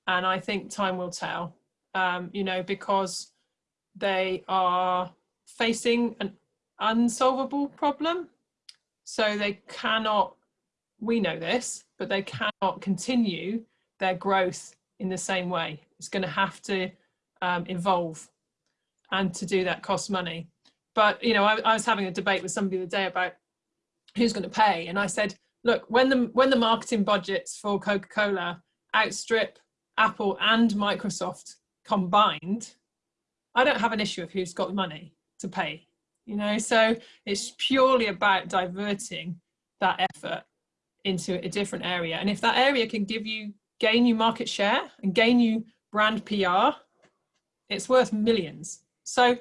And I think time will tell, um, you know, because they are facing an unsolvable problem. So they cannot, we know this, but they cannot continue their growth in the same way. It's going to have to um, evolve and to do that costs money. But, you know, I, I was having a debate with somebody the other day about who's going to pay. And I said, look, when the, when the marketing budgets for Coca-Cola outstrip Apple and Microsoft combined, I don't have an issue of who's got the money to pay, you know, so it's purely about diverting that effort into a different area. And if that area can give you gain you market share and gain you brand PR, it's worth millions. So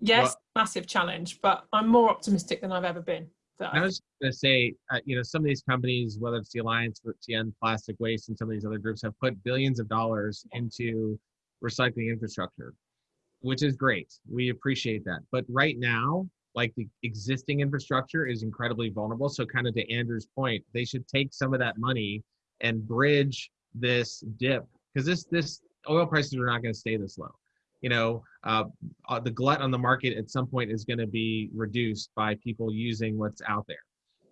yes, well, massive challenge, but I'm more optimistic than I've ever been. I was going to say, uh, you know, some of these companies, whether it's the Alliance for End Plastic Waste and some of these other groups, have put billions of dollars into recycling infrastructure, which is great. We appreciate that. But right now, like the existing infrastructure is incredibly vulnerable. So, kind of to Andrew's point, they should take some of that money and bridge this dip because this this oil prices are not going to stay this low you know uh, uh, the glut on the market at some point is going to be reduced by people using what's out there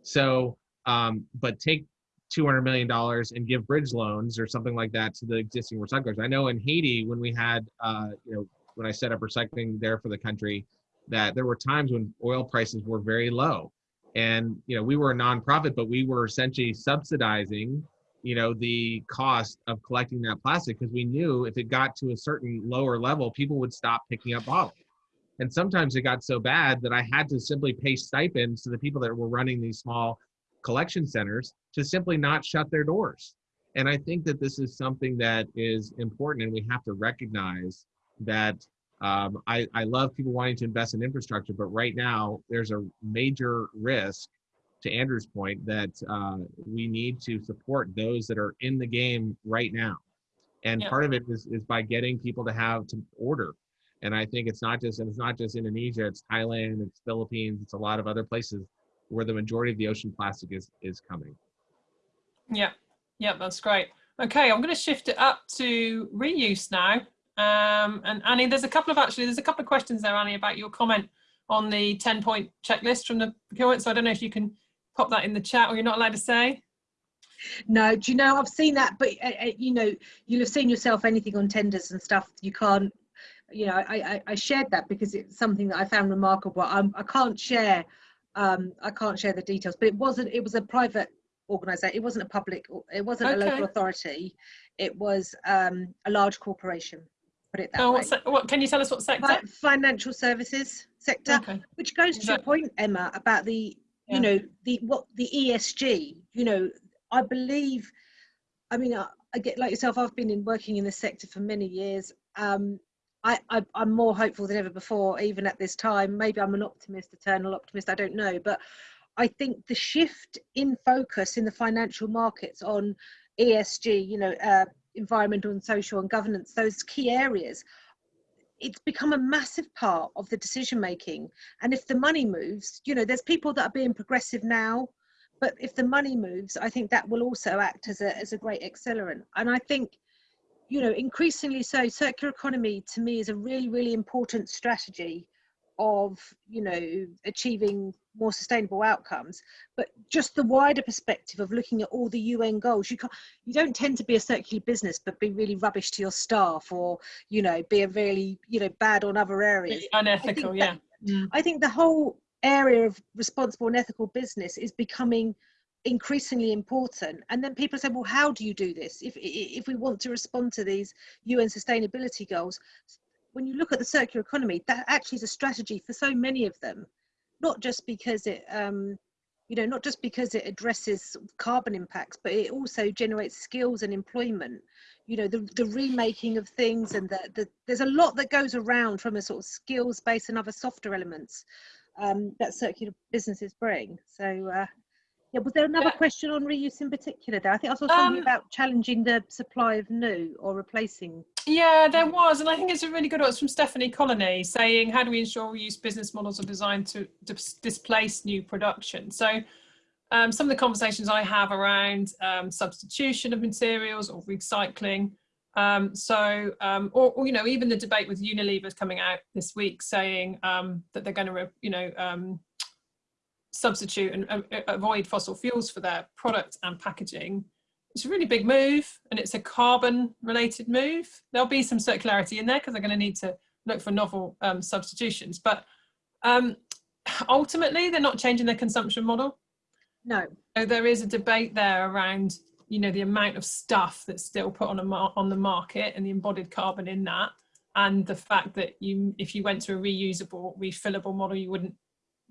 so um, but take 200 million dollars and give bridge loans or something like that to the existing recyclers. I know in Haiti when we had, uh, you know, when I set up recycling there for the country, that there were times when oil prices were very low, and you know we were a nonprofit, but we were essentially subsidizing, you know, the cost of collecting that plastic because we knew if it got to a certain lower level, people would stop picking up bottles. And sometimes it got so bad that I had to simply pay stipends to the people that were running these small collection centers to simply not shut their doors. And I think that this is something that is important, and we have to recognize that. Um, I, I love people wanting to invest in infrastructure, but right now there's a major risk, to Andrew's point, that uh, we need to support those that are in the game right now. And Yeah. part of it is, is by getting people to have to order. And I think it's not just and it's not just Indonesia, it's Thailand, it's Philippines, it's a lot of other places where the majority of the ocean plastic is is coming. Yeah, yeah, that's great. Okay, I'm going to shift it up to reuse now. Um, and Annie, there's a couple of actually, there's a couple of questions there, Annie, about your comment on the 10 point checklist from the procurement. So I don't know if you can pop that in the chat or you're not allowed to say. No, do you know I've seen that, but uh, uh, you know you'll have seen yourself anything on tenders and stuff. You can't, you know, I I, I shared that because it's something that I found remarkable. I'm, I can't share, um, I can't share the details, but it wasn't. It was a private organisation. It wasn't a public. It wasn't a local authority. It was um, a large corporation. Put it that Oh, way. what, what, can you tell us what sector? Financial services sector Okay. which goes to your point emma about the Yeah. you know the what the esg you know i believe i mean I, I get like yourself i've been in working in this sector for many years. Um I, I i'm more hopeful than ever before even at this time. Maybe i'm an optimist eternal optimist i don't know. But i think the shift in focus in the financial markets on esg you know uh, environmental and social and governance those key areas it's become a massive part of the decision making and if the money moves you know there's people that are being progressive now but if the money moves i think that will also act as a as a great accelerant. And i think you know increasingly so circular economy to me is a really really important strategy of you know achieving more sustainable outcomes but just the wider perspective of looking at all the un goals you can't you don't tend to be a circular business but be really rubbish to your staff or you know be a really you know bad on other areas Really unethical, yeah. that- Mm. I think the whole area of responsible and ethical business is becoming increasingly important. And then people say, well, how do you do this? If, if we want to respond to these UN sustainability goals, when you look at the circular economy, that actually is a strategy for so many of them, not just because it, um, you know, not just because it addresses carbon impacts, but it also generates skills and employment. You know, the, the remaking of things and the, the, there's a lot that goes around from a sort of skills base and other softer elements um, that circular businesses bring. So, uh, yeah, was there another question on reuse in particular there? I think I saw something Um, about challenging the supply of new or replacing. Yeah, there was, and I think it's a really good one. It's from Stephanie Colony saying, "How do we ensure reuse business models are designed to dis- displace new production?" So, um, some of the conversations I have around um, substitution of materials or recycling. Um, so, um, or, or you know, even the debate with Unilever coming out this week saying um, that they're going to, you know, um, substitute and uh, avoid fossil fuels for their product and packaging it's a really big move and it's a carbon related move. There'll be some circularity in there because they're going to need to look for novel um, substitutions. But um, ultimately, they're not changing their consumption model. No, So there is a debate there around, you know, the amount of stuff that's still put on a mar- on the market and the embodied carbon in that, and the fact that you, if you went to a reusable, refillable model, you wouldn't,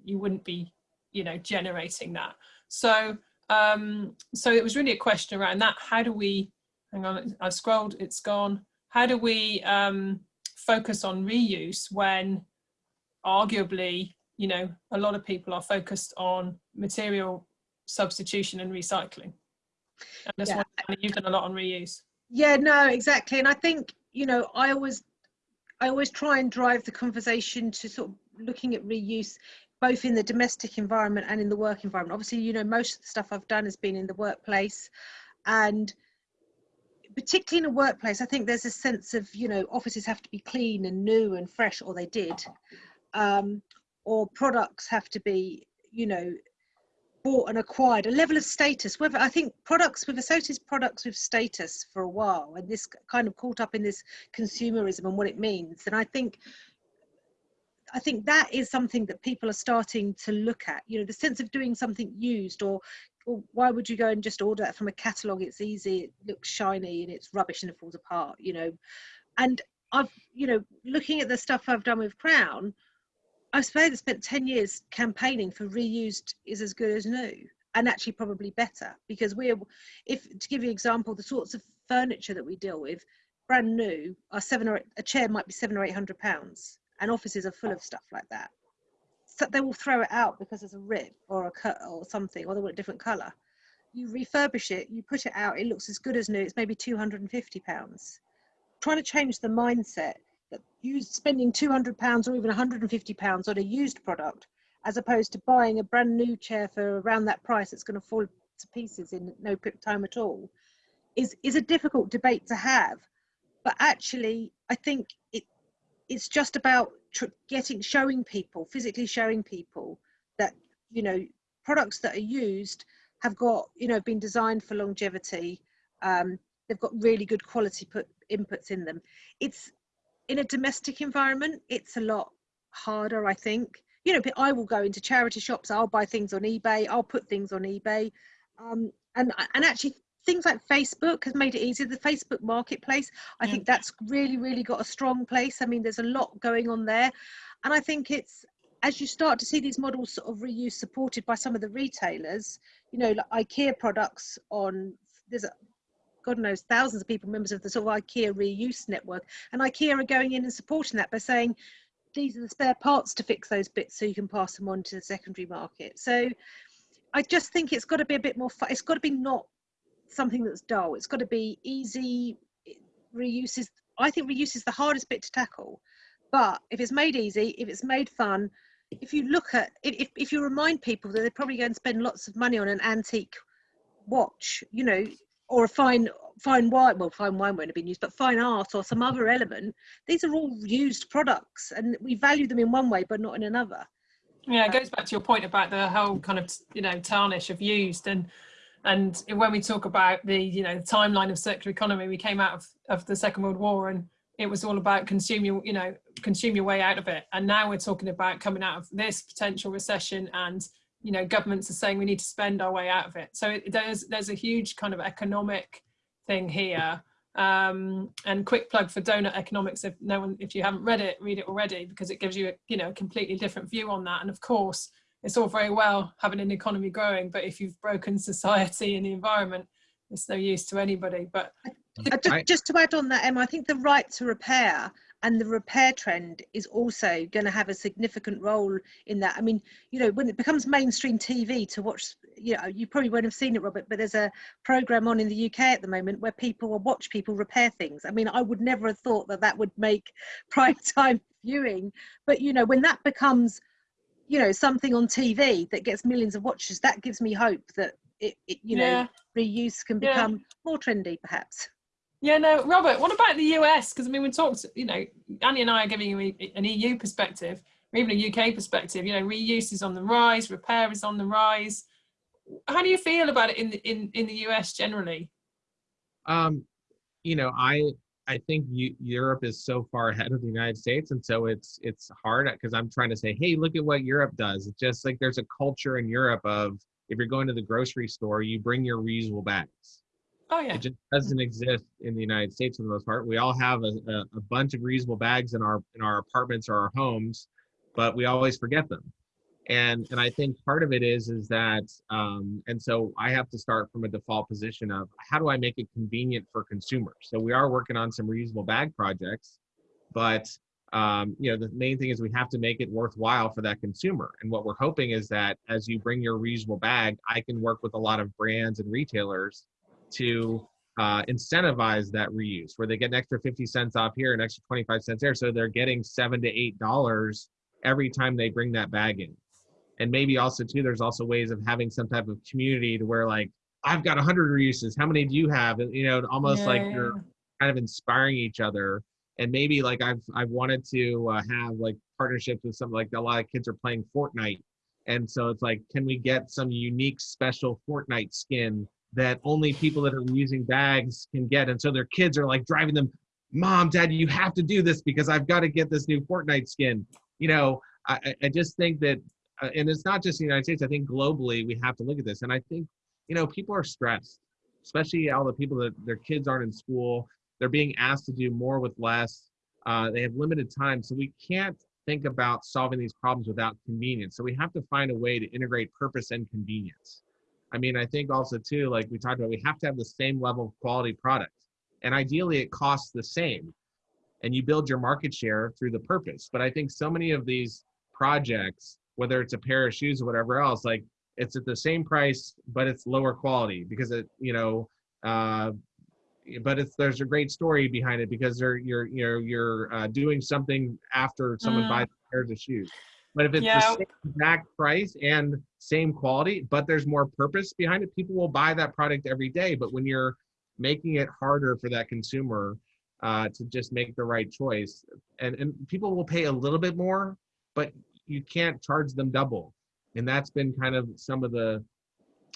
you wouldn't be, you know, generating that. So um, so it was really a question around that. How do we, hang on, I've scrolled, it's gone. How do we um, focus on reuse when arguably, you know, a lot of people are focused on material substitution and recycling? And that's Yeah. one, you've done a lot on reuse. yeah, no, exactly. And I think, you know, I always, I always try and drive the conversation to sort of looking at reuse both in the domestic environment and in the work environment. Obviously, you know, most of the stuff I've done has been in the workplace and particularly in a workplace, I think there's a sense of, you know, offices have to be clean and new and fresh, or they did. Um, or products have to be, you know, bought and acquired a level of status whether i think products we've associated products with status for a while and this kind of caught up in this consumerism and what it means and i think i think that is something that people are starting to look at you know the sense of doing something used or, or why would you go and just order that from a catalog it's easy it looks shiny and it's rubbish and it falls apart you know. And i've you know looking at the stuff i've done with crown I suppose I spent 10 years campaigning for reused is as good as new and actually probably better because we're, if to give you an example, the sorts of furniture that we deal with, brand new, are seven or a chair might be seven or eight hundred pounds and offices are full of stuff like that. So they will throw it out because there's a rip or a cut or something, or they want a different colour. You refurbish it, you put it out, it looks as good as new, it's maybe 250 pounds. Trying to change the mindset that use spending 200 pounds or even 150 pounds on a used product as opposed to buying a brand new chair for around that price it's going to fall to pieces in no time at all is is a difficult debate to have but actually i think it it's just about getting showing people physically showing people that you know products that are used have got you know been designed for longevity um, they've got really good quality put inputs in them it's in a domestic environment, it's a lot harder, I think. You know, I will go into charity shops, I'll buy things on eBay, I'll put things on eBay. Um, and, and actually, things like Facebook has made it easier. The Facebook marketplace, I yeah. think that's really, really got a strong place. I mean, there's a lot going on there. And I think it's as you start to see these models sort of reuse supported by some of the retailers, you know, like IKEA products on there's a God knows, thousands of people, members of the sort of IKEA reuse network. And IKEA are going in and supporting that by saying, these are the spare parts to fix those bits so you can pass them on to the secondary market. So I just think it's got to be a bit more, it's got to be not something that's dull. It's got to be easy. Reuse is, I think reuse is the hardest bit to tackle. But if it's made easy, if it's made fun, if you look at, if, if you remind people that they're probably going to spend lots of money on an antique watch, you know, or a fine fine wine well fine wine won't have been used but fine art or some other element these are all used products and we value them in one way but not in another yeah it uh, goes back to your point about the whole kind of you know tarnish of used and and when we talk about the you know the timeline of circular economy we came out of, of the second world war and it was all about consume your you know consume your way out of it. And now we're talking about coming out of this potential recession and you know governments are saying we need to spend our way out of it. So it, there's there's a huge kind of economic thing here. Um, and quick plug for donut economics if no one if you haven't read it read it already because it gives you a you know a completely different view on that. And of course it's all very well having an economy growing but if you've broken society and the environment it's no use to anybody but just, just to add on that emma i think the right to repair and the repair trend is also going to have a significant role in that. I mean you know when it becomes mainstream tv to watch you know you probably won't have seen it robert but there's a program on in the uk at the moment where people will watch people repair things. I mean i would never have thought that that would make prime time viewing but you know when that becomes you know something on tv that gets millions of watches that gives me hope that it, it you yeah. know reuse can become yeah. more trendy perhaps yeah, no, Robert, what about the US? Because I mean, we talked, you know, Annie and I are giving you an EU perspective, or even a UK perspective. You know, reuse is on the rise, repair is on the rise. How do you feel about it in the, in, in the US generally? Um, you know, I I think you, Europe is so far ahead of the United States, and so it's it's hard because I'm trying to say, hey, look at what Europe does. It's just like there's a culture in Europe of if you're going to the grocery store, you bring your reusable bags Oh yeah. It just doesn't exist in the United States for the most part. We all have a, a, a, bunch of reusable bags in our in our apartments or our homes, but we always forget them. And and I think part of it is is that um, and so I have to start from a default position of how do I make it convenient for consumers. So we are working on some reusable bag projects, but um, you know the main thing is we have to make it worthwhile for that consumer. And what we're hoping is that as you bring your reusable bag, I can work with a lot of brands and retailers to uh, incentivize that reuse where they get an extra 50 cents off here an extra 25 cents there so they're getting seven to eight dollars every time they bring that bag in and maybe also too there's also ways of having some type of community to where like i've got 100 reuses how many do you have and you know almost yeah, like you're kind of inspiring each other and maybe like i've i've wanted to uh, have like partnerships with some like a lot of kids are playing fortnite And so it's like, can we get some unique special Fortnite skin that only people that are using bags can get? And so their kids are like driving them, Mom, Dad, you have to do this because I've got to get this new Fortnite skin. You know, I, I just think that, uh, and it's not just the United States, I think globally we have to look at this. And I think, you know, people are stressed, especially all the people that their kids aren't in school. They're being asked to do more with less. Uh, they have limited time. So we can't think about solving these problems without convenience. So we have to find a way to integrate purpose and convenience. I mean, I think also too, like we talked about, we have to have the same level of quality product. And ideally it costs the same. And you build your market share through the purpose. But I think so many of these projects, whether it's a pair of shoes or whatever else, like it's at the same price, but it's lower quality because it, you know, uh, but it's there's a great story behind it because they're you're you're you're uh, doing something after someone Mm. buys pairs of shoes. But if it's Yeah. the same exact price and same quality, but there's more purpose behind it, people will buy that product every day. But when you're making it harder for that consumer uh, to just make the right choice, and and people will pay a little bit more, but you can't charge them double, and that's been kind of some of the.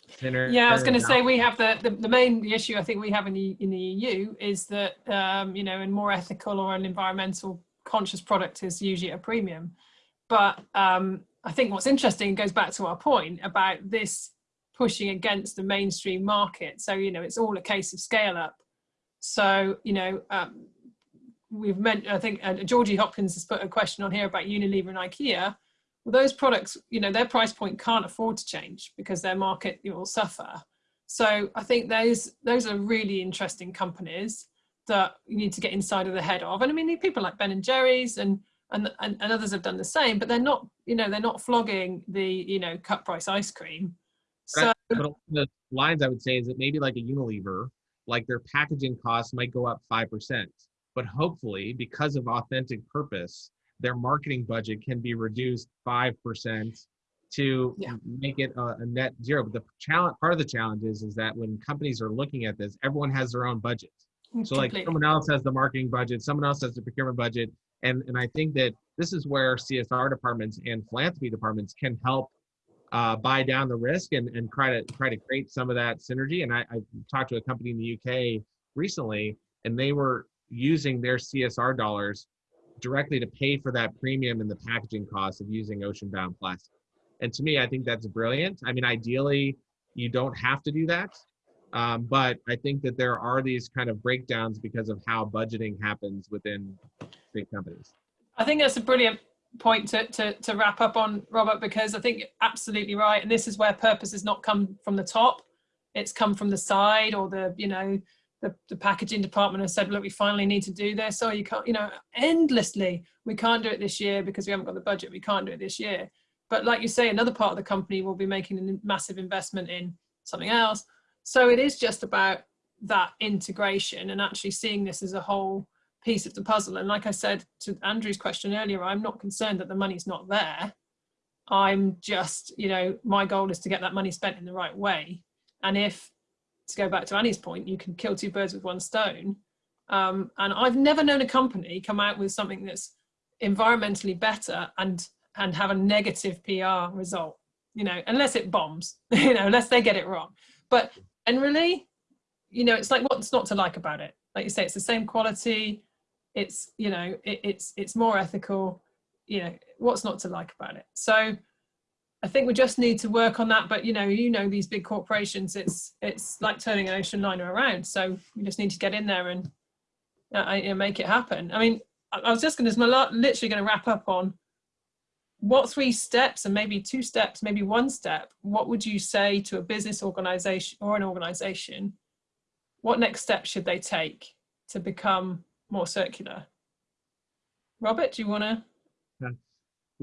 thinner- Yeah, I was going to say we have the, the the main issue I think we have in the in the EU is that um, you know, a more ethical or an environmental conscious product is usually at a premium. But um, I think what's interesting goes back to our point about this pushing against the mainstream market. So you know, it's all a case of scale up. So you know, um, we've meant I think uh, Georgie Hopkins has put a question on here about Unilever and IKEA well, those products, you know, their price point can't afford to change because their market will suffer. So I think those those are really interesting companies that you need to get inside of the head of. And I mean, people like Ben and Jerry's and and, and, and others have done the same, but they're not, you know, they're not flogging the, you know, cut price ice cream. So the lines I would say is that maybe like a Unilever, like their packaging costs might go up 5%. But hopefully, because of authentic purpose, their marketing budget can be reduced 5% to Yeah. make it a, a net zero. But the challenge, part of the challenge is, is that when companies are looking at this, everyone has their own budget. So like someone else has the marketing budget, someone else has the procurement budget. And, and I think that this is where CSR departments and philanthropy departments can help uh, buy down the risk and, and try to try to create some of that synergy. And I, I talked to a company in the UK recently, and they were using their CSR dollars directly to pay for that premium and the packaging costs of using ocean bound plastic. And to me, I think that's brilliant. I mean, ideally, you don't have to do that. Um, but I think that there are these kind of breakdowns because of how budgeting happens within big companies. I think that's a brilliant point to, to, to wrap up on, Robert, because I think you're absolutely right. And this is where purpose has not come from the top. It's come from the side or the, you know, the, the packaging department has said, look, we finally need to do this. Or you can't, you know, endlessly, we can't do it this year because we haven't got the budget. We can't do it this year. But like you say, another part of the company will be making a massive investment in something else. So it is just about that integration and actually seeing this as a whole piece of the puzzle. And like I said to Andrew's question earlier, I'm not concerned that the money's not there. I'm just, you know, my goal is to get that money spent in the right way. And if, to go back to Annie's point, you can kill two birds with one stone. Um, and I've never known a company come out with something that's environmentally better and and have a negative PR result, you know, unless it bombs, you know, unless they get it wrong. But generally, you know, it's like what's not to like about it? Like you say, it's the same quality. It's you know, it, it's it's more ethical. You know, what's not to like about it? So, I think we just need to work on that. But you know, you know, these big corporations, it's it's like turning an ocean liner around. So we just need to get in there and uh, you know, make it happen. I mean, I, I was just going to literally going to wrap up on what three steps and maybe two steps, maybe one step, what would you say to a business organization or an organization? What next steps should they take to become more circular? Robert, do you want to?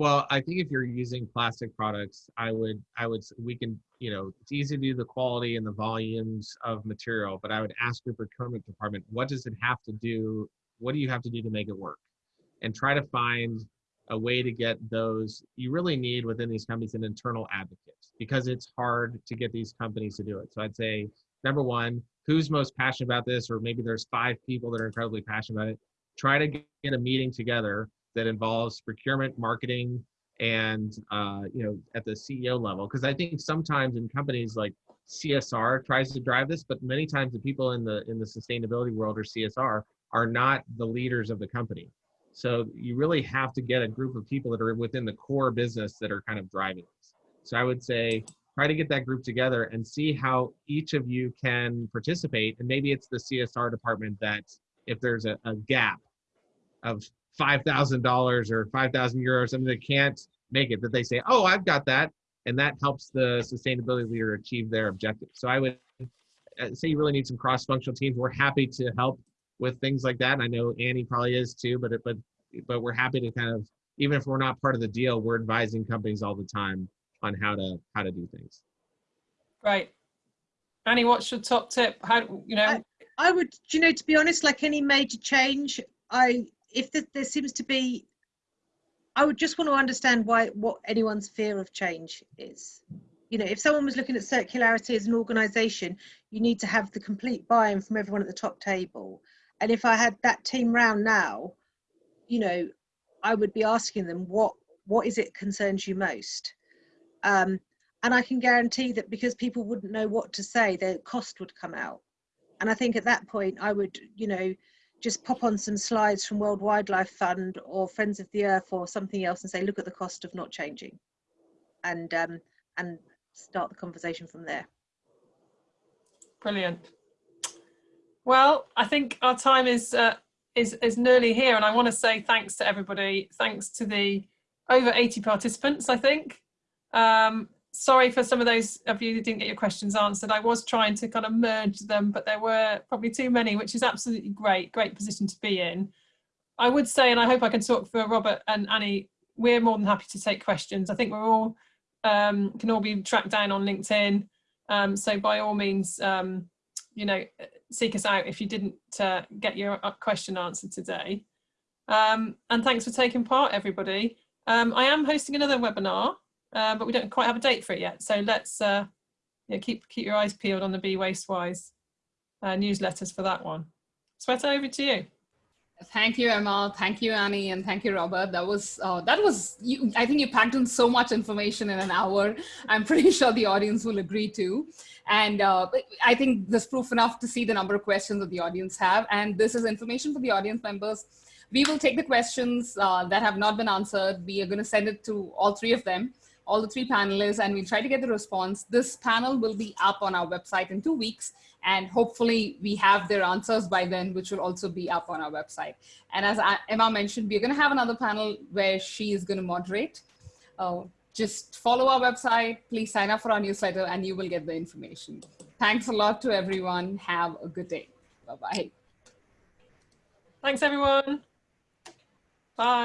Well, I think if you're using plastic products, I would, I would, we can, you know, it's easy to do the quality and the volumes of material, but I would ask your procurement department, what does it have to do? What do you have to do to make it work? And try to find a way to get those. You really need within these companies an internal advocate because it's hard to get these companies to do it. So I'd say, number one, who's most passionate about this? Or maybe there's five people that are incredibly passionate about it. Try to get a meeting together that involves procurement, marketing, and uh, you know at the CEO level because I think sometimes in companies like CSR tries to drive this, but many times the people in the in the sustainability world or CSR are not the leaders of the company. So you really have to get a group of people that are within the core business that are kind of driving this. So I would say try to get that group together and see how each of you can participate. And maybe it's the CSR department that if there's a, a gap of $5,000 or 5,000 euros, something that can't make it, that they say, oh, I've got that. And that helps the sustainability leader achieve their objective. So I would uh, say you really need some cross-functional teams. We're happy to help with things like that. And I know Annie probably is too, but, it, but, but we're happy to kind of, even if we're not part of the deal, we're advising companies all the time on how to, how to do things. Right. Annie, what's your top tip? How, you know, I, I would, you know, to be honest, like any major change, I, if the, there seems to be I would just want to understand why what anyone's fear of change is. You know, if someone was looking at circularity as an organization, you need to have the complete buy-in from everyone at the top table. And if I had that team round now, you know, I would be asking them what what is it concerns you most. Um, and I can guarantee that because people wouldn't know what to say, their cost would come out. And I think at that point, I would, you know, just pop on some slides from World Wildlife Fund or Friends of the Earth or something else and say, look at the cost of not changing, and um, and start the conversation from there. Brilliant. Well, I think our time is uh, is is nearly here, and I want to say thanks to everybody. Thanks to the over 80 participants, I think. Um, sorry for some of those of you who didn't get your questions answered. I was trying to kind of merge them, but there were probably too many, which is absolutely great, great position to be in. I would say, and I hope I can talk for Robert and Annie, we're more than happy to take questions. I think we're all, um, can all be tracked down on LinkedIn. Um, so by all means, um, you know, seek us out if you didn't uh, get your uh, question answered today. Um, and thanks for taking part, everybody. Um, I am hosting another webinar uh, but we don't quite have a date for it yet. So let's uh, yeah, keep keep your eyes peeled on the Be Wastewise uh, newsletters for that one. Shweta, over to you. Thank you, Emma. Thank you, Annie, and thank you, Robert. That was uh, that was. You, I think you packed in so much information in an hour. I'm pretty sure the audience will agree too. And uh, I think there's proof enough to see the number of questions that the audience have. And this is information for the audience members. We will take the questions uh, that have not been answered. We are going to send it to all three of them all the three panelists and we'll try to get the response. This panel will be up on our website in two weeks and hopefully we have their answers by then, which will also be up on our website. And as Emma mentioned, we're gonna have another panel where she is gonna moderate. Uh, just follow our website, please sign up for our newsletter and you will get the information. Thanks a lot to everyone. Have a good day. Bye-bye. Thanks everyone. Bye.